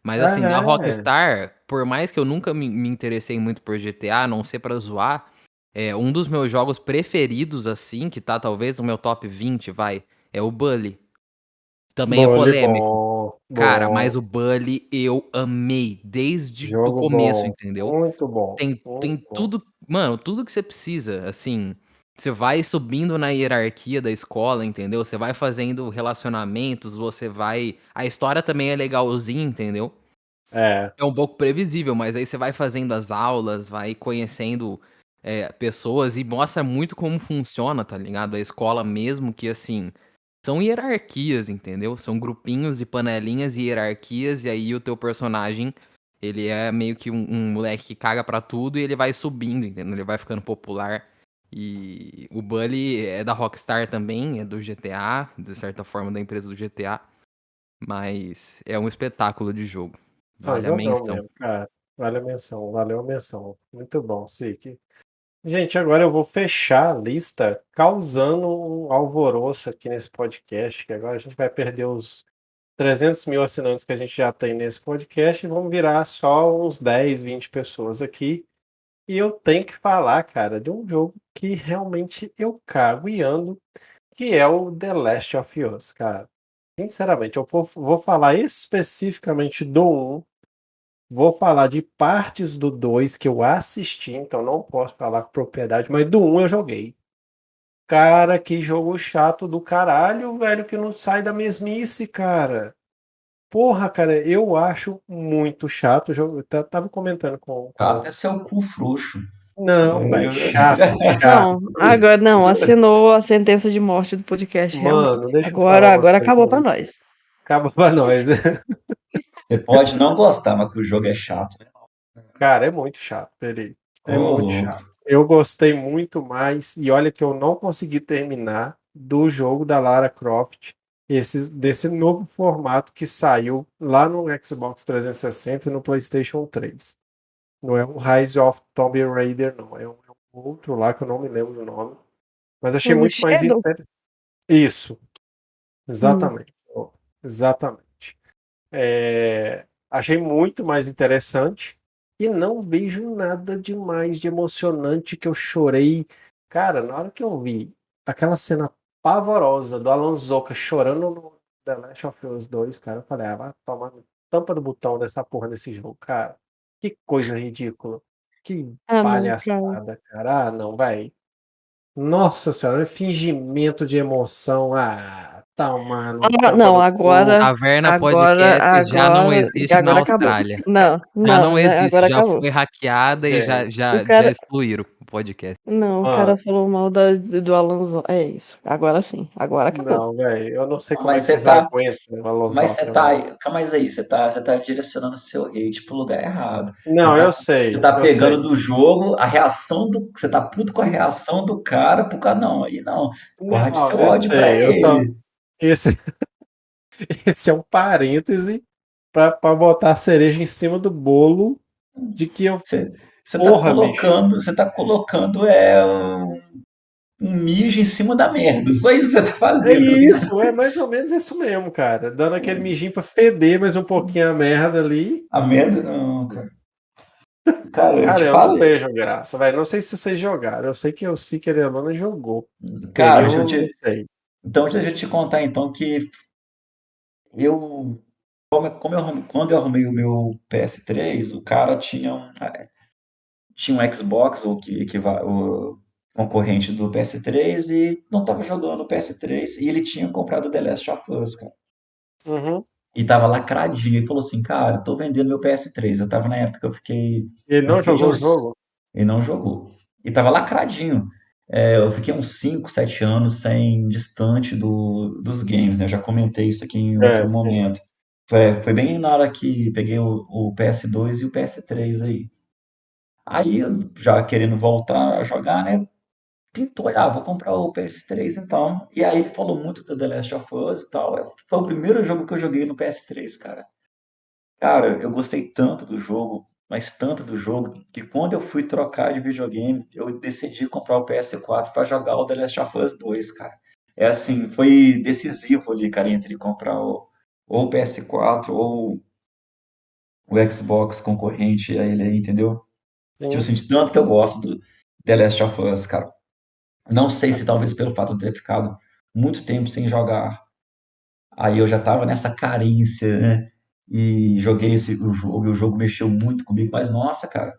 Mas assim, a Rockstar, por mais que eu nunca me, me interessei muito por GTA, a não ser pra zoar, é um dos meus jogos preferidos, assim, que tá talvez no meu top 20, vai, é o Bully. Também Bully, é polêmico. Bom, Cara, bom. mas o Bully eu amei desde o começo, bom. entendeu? Muito bom. Tem, muito tem bom. tudo, mano, tudo que você precisa, assim. Você vai subindo na hierarquia da escola, entendeu? Você vai fazendo relacionamentos, você vai. A história também é legalzinha, entendeu? É. É um pouco previsível, mas aí você vai fazendo as aulas, vai conhecendo é, pessoas e mostra muito como funciona, tá ligado? A escola mesmo, que assim. São hierarquias, entendeu? São grupinhos e panelinhas e hierarquias, e aí o teu personagem ele é meio que um, um moleque que caga pra tudo e ele vai subindo, entendeu? Ele vai ficando popular. E o Bully é da Rockstar também, é do GTA, de certa forma da empresa do GTA. Mas é um espetáculo de jogo. Vale a menção. Mesmo, cara. Vale a menção, valeu a menção. Muito bom, Sik. Gente, agora eu vou fechar a lista causando um alvoroço aqui nesse podcast, que agora a gente vai perder os 300 mil assinantes que a gente já tem nesse podcast e vamos virar só uns 10, 20 pessoas aqui. E eu tenho que falar, cara, de um jogo que realmente eu cago e ando, que é o The Last of Us, cara. Sinceramente, eu vou, vou falar especificamente do 1, vou falar de partes do 2 que eu assisti, então não posso falar com propriedade, mas do 1 eu joguei. Cara, que jogo chato do caralho, velho, que não sai da mesmice, cara. Porra, cara, eu acho muito chato. Eu tava comentando com. com... Até seu cu frouxo. Não, velho, chato, chato. Não, agora não, assinou a sentença de morte do podcast. Mano, deixa agora, agora acabou pra nós. Acabou pra nós. Você pode não gostar, mas que o jogo é chato. Né? Cara, é muito chato, peraí. É oh, muito chato. Eu gostei muito mais, e olha que eu não consegui terminar do jogo da Lara Croft, esse, desse novo formato que saiu lá no Xbox 360 e no PlayStation 3. Não é um Rise of Tomb Raider, não. É um, é um, outro lá que eu não me lembro o nome. Mas achei muito Shadow. mais interessante. Isso. Exatamente. Hum. Exatamente. É, achei muito mais interessante. E não vejo nada de mais de emocionante que eu chorei. Cara, na hora que eu vi aquela cena pavorosa do Alan Zoka chorando no The Last of Us 2, cara, eu falei, ah, vai tomar tampa do botão dessa porra desse jogo, cara. Que coisa ridícula. Que ah, palhaçada, cara. Ah, não, vai. Nossa senhora, fingimento de emoção. Ah, tá, mano. Ah, não, agora. Caverna agora, Podcast agora, já não existe agora na Austrália. Acabou. Não, não, já não né, existe, já acabou. foi hackeada é. e já, já, cara... já excluíram o podcast. Não, ah. o cara falou mal da, do Alonso. É isso. Agora sim, agora acabou. Não, velho, eu não sei como mas é que você tá... aguentam o Alonso. Mas você tá, calma aí, você tá, você tá direcionando seu hate pro lugar errado. Não, tá, eu sei. Você tá pegando sei. do jogo a reação do. Você tá puto com a reação do cara pro cara. Não, aí não. Guarde não, seu ódio sei, pra ele. Só... Esse, esse é um parêntese para botar a cereja em cima do bolo de que eu. Você, tá colocando, você tá colocando é um, um mijo em cima da merda. Só isso que você tá fazendo. É isso, é mais ou menos isso mesmo, cara. Dando aquele mijinho pra feder mais um pouquinho a merda ali. A merda não, cara. Cara, eu, Cara, eu não vejo graça, velho. Não sei se vocês jogaram. Eu sei que o Seeker e a Luna jogou. Cara, eu eu não te, sei. Então deixa eu te contar então que eu como, como eu arrum- quando eu arrumei o meu PS3, o cara tinha um, tinha um Xbox, o que equiva- o concorrente do PS3 e não tava jogando o PS3 e ele tinha comprado The Last of Us, cara. Uhum. E tava lacradinho. Ele falou assim, cara, tô vendendo meu PS3. Eu tava na época que eu fiquei Ele Eu não fiquei de jogou o uns- jogo? Ele não jogou. E tava lacradinho. É, eu fiquei uns 5, 7 anos sem distante do, dos games, né? Eu já comentei isso aqui em É, outro sim. momento. Foi, foi bem na hora que peguei o, o PS2 e o PS3 aí. Aí, já querendo voltar a jogar, né? Pintou, ah, vou comprar o PS3 então. E aí ele falou muito do The Last of Us e tal. Foi o primeiro jogo que eu joguei no PS3, cara. Cara, eu gostei tanto do jogo, mas tanto do jogo, que quando eu fui trocar de videogame, eu decidi comprar o PS4 para jogar o The Last of Us 2, cara. É assim, foi decisivo ali, cara, entre comprar o, ou o PS4 ou o Xbox concorrente a ele aí, entendeu? Sim. Tipo assim, de tanto que eu gosto do The Last of Us, cara. Não sei se talvez pelo fato de ter ficado muito tempo sem jogar, aí eu já tava nessa carência, né? E joguei esse, o jogo, e o jogo mexeu muito comigo, mas nossa, cara,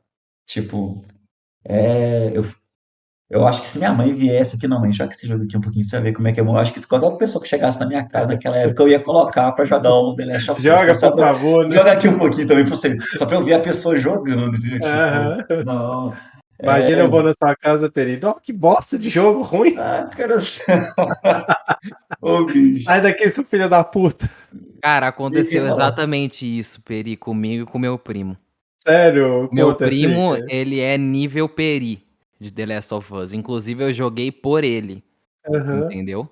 tipo, é, eu, eu acho que se minha mãe viesse aqui, não, mãe, joga esse jogo aqui um pouquinho, você vai ver como é que é bom. Eu acho que se qualquer pessoa que chegasse na minha casa naquela época, eu ia colocar pra jogar o The Last of Us. Joga, só por pra- favor, né? Joga aqui um pouquinho também pra você, só pra eu ver a pessoa jogando, entendeu? Tipo, Aham. não. Imagina é, eu vou na sua casa, Peri. Ó, que bosta de jogo ruim. Ah, cara. Ô. Sai daqui, seu filho da puta. Cara, aconteceu E- exatamente isso, Peri, comigo e com meu primo. Sério? Meu assim, primo, cara. ele é nível Peri de The Last of Us. Inclusive, eu joguei por ele, Aham. entendeu?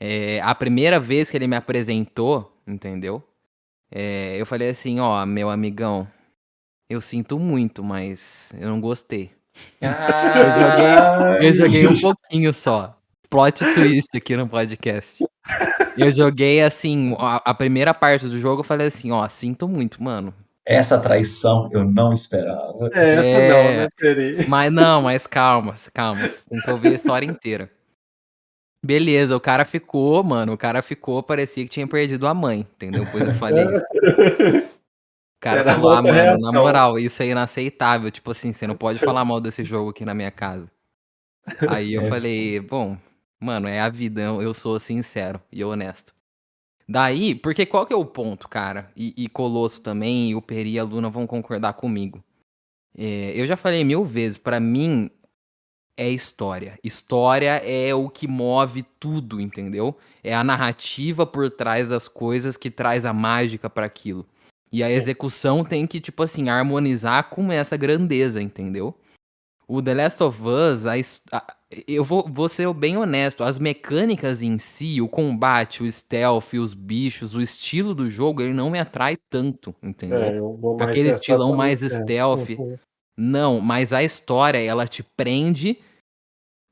É, a primeira vez que ele me apresentou, entendeu? É, eu falei assim, ó, meu amigão, eu sinto muito, mas eu não gostei. Ai, Eu joguei um bicho. pouquinho só. Plot twist aqui no podcast. Eu joguei assim, a, a primeira parte do jogo, eu falei assim, ó, sinto muito, mano. Essa traição eu não esperava. É, essa É. não, né, Peri? Mas não, mas calma, calma. Tem que ouvir a história inteira. Beleza, o cara ficou, mano. O cara ficou, parecia que tinha perdido a mãe, entendeu? Depois eu falei isso. O cara Era falou, ah, mano, reação. na moral, isso é inaceitável. Tipo assim, você não pode falar mal desse jogo aqui na minha casa. Aí eu É. falei, bom, mano, é a vida, eu sou sincero e honesto. Daí, porque qual que é o ponto, cara? E, e Colosso também, e o Peri e a Luna vão concordar comigo. É, eu já falei mil vezes, pra mim é história. História é o que move tudo, entendeu? É a narrativa por trás das coisas que traz a mágica pra aquilo. E a execução tem que, tipo assim, harmonizar com essa grandeza, entendeu? O The Last of Us, a a- eu vou, vou ser bem honesto, as mecânicas em si, o combate, o stealth, os bichos, o estilo do jogo, ele não me atrai tanto, entendeu? É, eu vou mais Aquele nessa estilão também, mais é. stealth. Uhum. Não, mas a história, ela te prende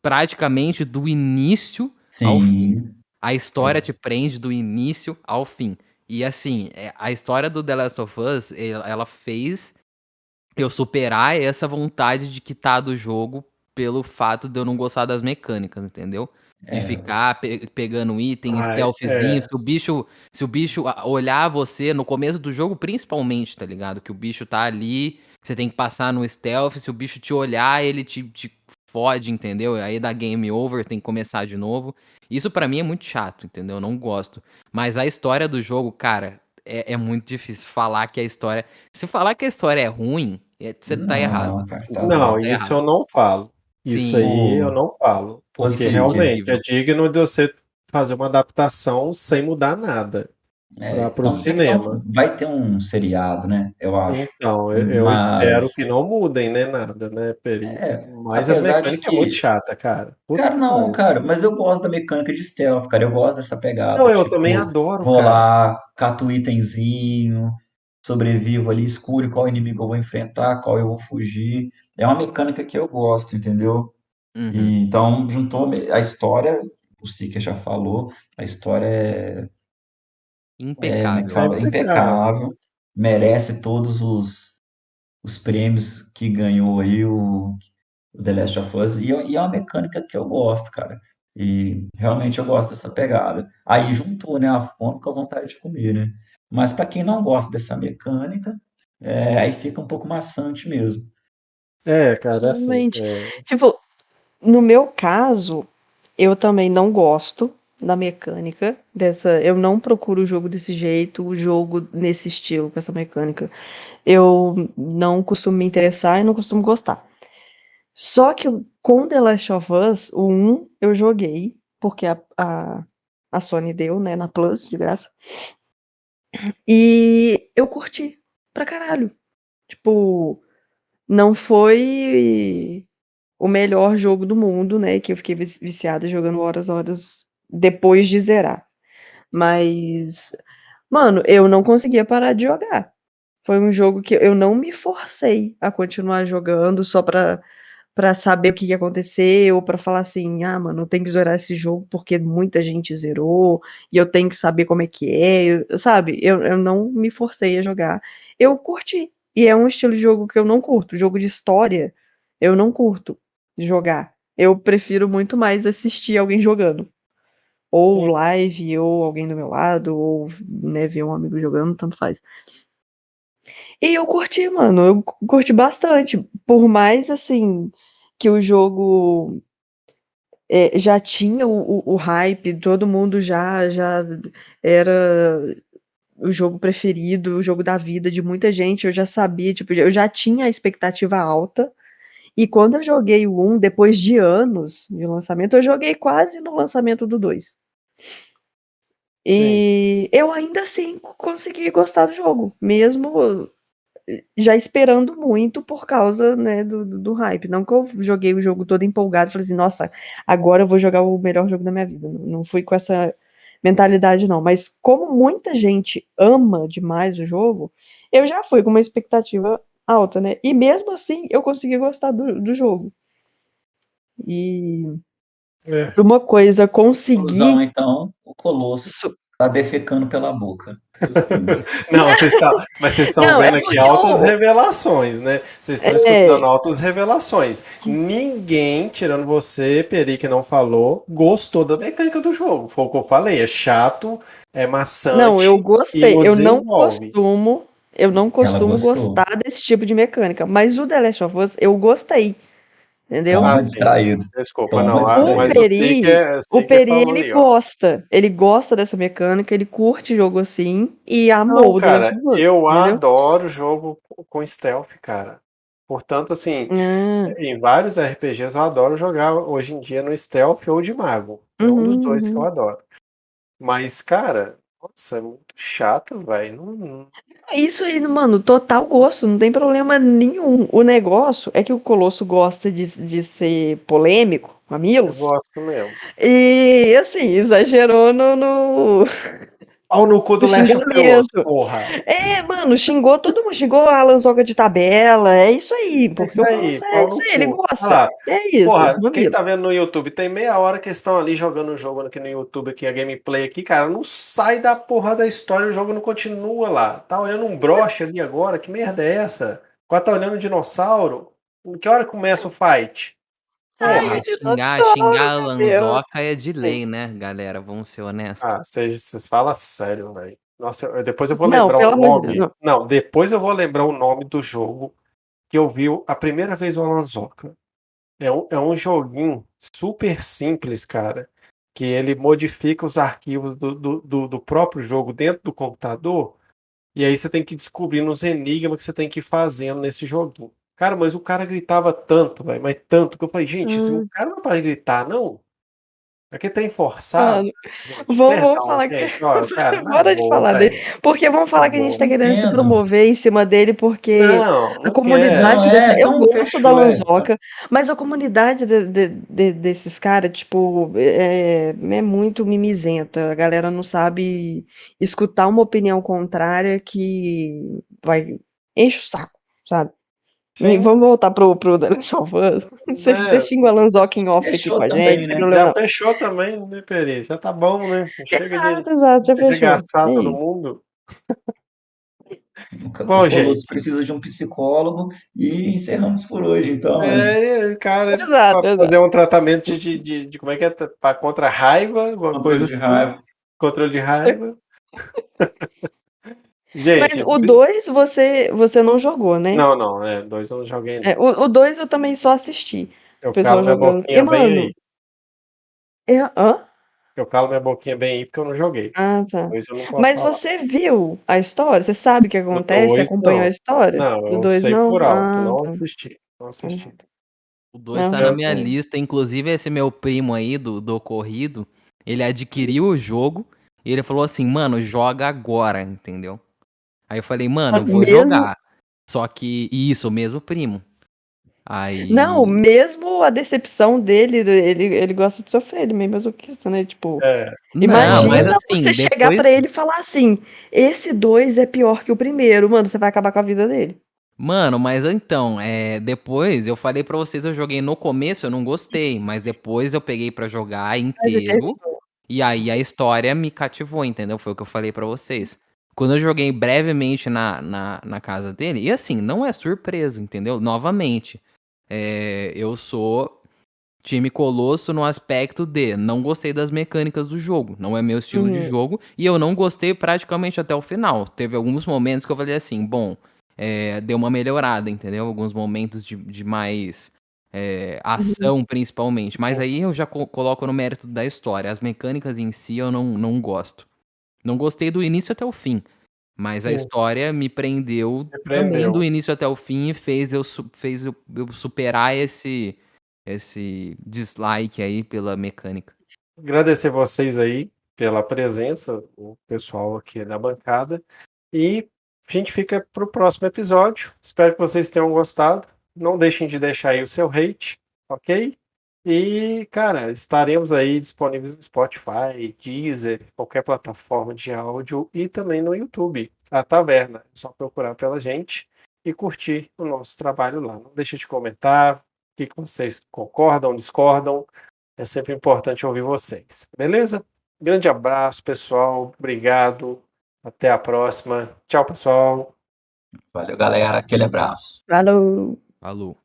praticamente do início ao fim. Sim. A história te prende do início ao fim. E assim, é, a história do The Last of Us, ela ela fez eu superar essa vontade de quitar do jogo pelo fato de eu não gostar das mecânicas, entendeu? De É. ficar pe- pegando item, Ah, stealthzinho, é. se o bicho, se o bicho ah, olhar você no começo do jogo, principalmente, tá ligado? Que o bicho tá ali, você tem que passar no stealth, se o bicho te olhar, ele te, te fode, entendeu? Aí dá game over, tem que começar de novo. Isso pra mim é muito chato, entendeu? Eu não gosto. Mas a história do jogo, cara, é, é muito difícil falar que a história. Se falar que a história é ruim, é- você tá Não, errado. cara, tá Não, bom. isso errado. eu não falo. Isso Sim. aí eu não falo. Porque Assim, realmente é digno de você fazer uma adaptação sem mudar nada. É, tem que ter cinema. um- vai ter um seriado, né? Eu acho. Então, eu, eu Mas- espero que não mudem, né, nada, né, Peri? É, Mas as mecânicas que- é muito chata, cara. Puta Cara, não, pariu. cara, mas eu gosto da mecânica de stealth, cara. Eu gosto dessa pegada. Não, eu tipo, também adoro, Vou cara. lá, cato o itemzinho, sobrevivo ali, escuro qual inimigo eu vou enfrentar, qual eu vou fugir. É uma mecânica que eu gosto, entendeu? Uhum. E, então, juntou a história, o Sika já falou, a história é impecável. É, é impecável. Merece todos os, os prêmios que ganhou aí o, o The Last of Us. E, e, é uma mecânica que eu gosto, cara. E realmente eu gosto dessa pegada. Aí juntou, né, a fome com a vontade de comer, né? Mas para quem não gosta dessa mecânica, é, aí fica um pouco maçante mesmo. É, cara, assim. É... Tipo, no meu caso, eu também não gosto da mecânica dessa. Eu não procuro o jogo desse jeito, o jogo nesse estilo, com essa mecânica. Eu não costumo me interessar e não costumo gostar. Só que com The Last of Us, o 1 eu joguei, porque a, a, a Sony deu, né, na Plus, de graça. E eu curti pra caralho. Tipo, não foi o melhor jogo do mundo, né? Que eu fiquei viciada jogando horas, horas depois de zerar. Mas, mano, eu não conseguia parar de jogar. Foi um jogo que eu não me forcei a continuar jogando só pra, pra saber o que ia acontecer, ou pra falar assim, ah, mano, eu tenho que zerar esse jogo porque muita gente zerou, e eu tenho que saber como é que é, eu, sabe? Eu, eu não me forcei a jogar. Eu curti. E é um estilo de jogo que eu não curto. Jogo de história, eu não curto jogar. Eu prefiro muito mais assistir alguém jogando. Ou live, ou alguém do meu lado, ou né, ver um amigo jogando, tanto faz. E eu curti, mano. Eu curti bastante. Por mais, assim, que o jogo é, já tinha o, o, o, hype, todo mundo já, já era o jogo preferido, o jogo da vida de muita gente. Eu já sabia, tipo, eu já tinha a expectativa alta. E quando eu joguei o 1, depois de anos de lançamento, eu joguei quase no lançamento do 2. E eu ainda assim consegui gostar do jogo, mesmo já esperando muito por causa, né, do, do hype. Não que eu joguei o jogo todo empolgado, falei assim, nossa, agora eu vou jogar o melhor jogo da minha vida. Não fui com essa mentalidade, não. Mas como muita gente ama demais o jogo, eu já fui com uma expectativa alta, né? E mesmo assim, eu consegui gostar do, do jogo. E é. uma coisa conseguir. então, o Colosso tá defecando pela boca. Não, vocês estão, mas vocês estão vendo é aqui altas eu... revelações, né? Vocês estão é... escutando altas revelações. Ninguém, tirando você, Peri, que não falou, gostou da mecânica do jogo. Foi o que eu falei, é chato, é maçante. Não, eu gostei. Eu não costumo, eu não costumo gostar desse tipo de mecânica, mas o The Last of Us eu gostei. Entendeu? Ah, distraído. Desculpa, não. O Peri, é, o Peri ele gosta. Ele gosta dessa mecânica, ele curte jogo assim e amou não, cara, o Eu entendeu? adoro jogo com stealth, cara. Portanto, assim, hum. em vários RPGs eu adoro jogar hoje em dia no stealth ou de mago. É um dos dois que eu uhum. adoro. Mas, cara, nossa, é muito chato, velho. Não, não, isso aí, mano, total gosto, não tem problema nenhum. O negócio é que o Colosso gosta de, de ser polêmico, mamilos. Eu gosto mesmo. E, assim, exagerou no. no... Pau no cu do Leste porra. É, mano, xingou todo mundo, xingou a Lanzoga de tabela, é isso aí. Porque isso aí, é isso aí, ele gosta. é isso. Porra, quem tá vendo no YouTube, tem meia hora que estão ali jogando o jogo aqui no YouTube, aqui, a gameplay aqui, cara, não sai da porra da história, o jogo não continua lá. Tá olhando um broche ali agora, que merda é essa? Quase tá olhando um dinossauro? Em que hora começa o fight? Ai, xingar, xingar a Lanzoca é de lei, né, galera? Vamos ser honestos. Ah, vocês falam sério, velho. Nossa, eu, depois eu vou não, lembrar o nome. Deus, não. não. depois eu vou lembrar o nome do jogo que eu vi a primeira vez o Lanzoca. É um, é um joguinho super simples, cara. Que ele modifica os arquivos do, do, do, do próprio jogo dentro do computador. E aí você tem que descobrir os enigmas que você tem que ir fazendo nesse joguinho. Cara, mas o cara gritava tanto, velho, mas tanto, que eu falei, gente, esse hum. cara não é para gritar, não. Aqui tem forçado. vamos, vamos falar que. cara, Bora de boa, falar dele. Porque vamos falar que a gente tá querendo se promover em cima dele, porque não, não a comunidade. Dessa... É, eu gosto da Lanzoca, mas a comunidade de, de, de, desses caras, tipo, é, é muito mimizenta. A galera não sabe escutar uma opinião contrária que vai. enche o saco, sabe? Sim. Vamos voltar pro, pro The Last of Us. Você, é. você xinga o Alan Zock off fechou aqui com a gente. Né? Já não. fechou também, né, Peri? Já tá bom, né? Chega exato, de, exato, já fechou. é todo mundo. Bom, gente. precisa de um psicólogo e encerramos por hoje, então. É, né? cara, exato, fazer um tratamento de, de, de, como é que é? Pra, contra a raiva, alguma controle coisa assim. Raiva. Controle de raiva. Gente, Mas o 2 você, você não jogou, né? Não, não, é, dois eu não joguei. É, o 2 eu também só assisti. Eu o pessoal jogando. E, mano, eu, hã? Eu calo minha boquinha bem aí porque eu não joguei. Ah, tá. Mas falar. você viu a história? Você sabe o que acontece? Dois, acompanhou não. a história? Não, eu dois, sei não? por alto, ah, não tá. assisti. Não assisti. O 2 tá na minha lista, inclusive esse meu primo aí do, do ocorrido, ele adquiriu o jogo e ele falou assim, mano, joga agora, entendeu? Aí eu falei, mano, eu vou mesmo... jogar. Só que, isso, o mesmo primo. Aí... Não, mesmo a decepção dele, ele, ele gosta de sofrer, ele meio masoquista, né? Tipo, é. imagina não, assim, você depois... chegar para ele e falar assim: esse dois é pior que o primeiro, mano, você vai acabar com a vida dele. Mano, mas então, é, depois eu falei para vocês, eu joguei no começo, eu não gostei, mas depois eu peguei para jogar inteiro. E aí a história me cativou, entendeu? Foi o que eu falei para vocês. Quando eu joguei brevemente na, na, na, casa dele, e assim, não é surpresa, entendeu? Novamente, é, eu sou time Colosso no aspecto de não gostei das mecânicas do jogo, não é meu estilo uhum. de jogo, e eu não gostei praticamente até o final. Teve alguns momentos que eu falei assim, bom, é, deu uma melhorada, entendeu? Alguns momentos de, de mais é, ação, uhum. principalmente. Mas aí eu já co coloco no mérito da história. As mecânicas em si eu não, não gosto. Não gostei do início até o fim. Mas a história me prendeu, me prendeu, do início até o fim e fez eu, fez eu, eu superar esse, esse dislike aí pela mecânica. Agradecer vocês aí pela presença, o pessoal aqui na bancada. E a gente fica para o próximo episódio. Espero que vocês tenham gostado. Não deixem de deixar aí o seu hate, ok? E, cara, estaremos aí disponíveis no Spotify, Deezer, qualquer plataforma de áudio e também no YouTube, a Taverna. É só procurar pela gente e curtir o nosso trabalho lá. Não deixe de comentar o que vocês concordam, discordam. É sempre importante ouvir vocês. Beleza? Grande abraço, pessoal. Obrigado. Até a próxima. Tchau, pessoal. Valeu, galera. Aquele abraço. Falou. Falou.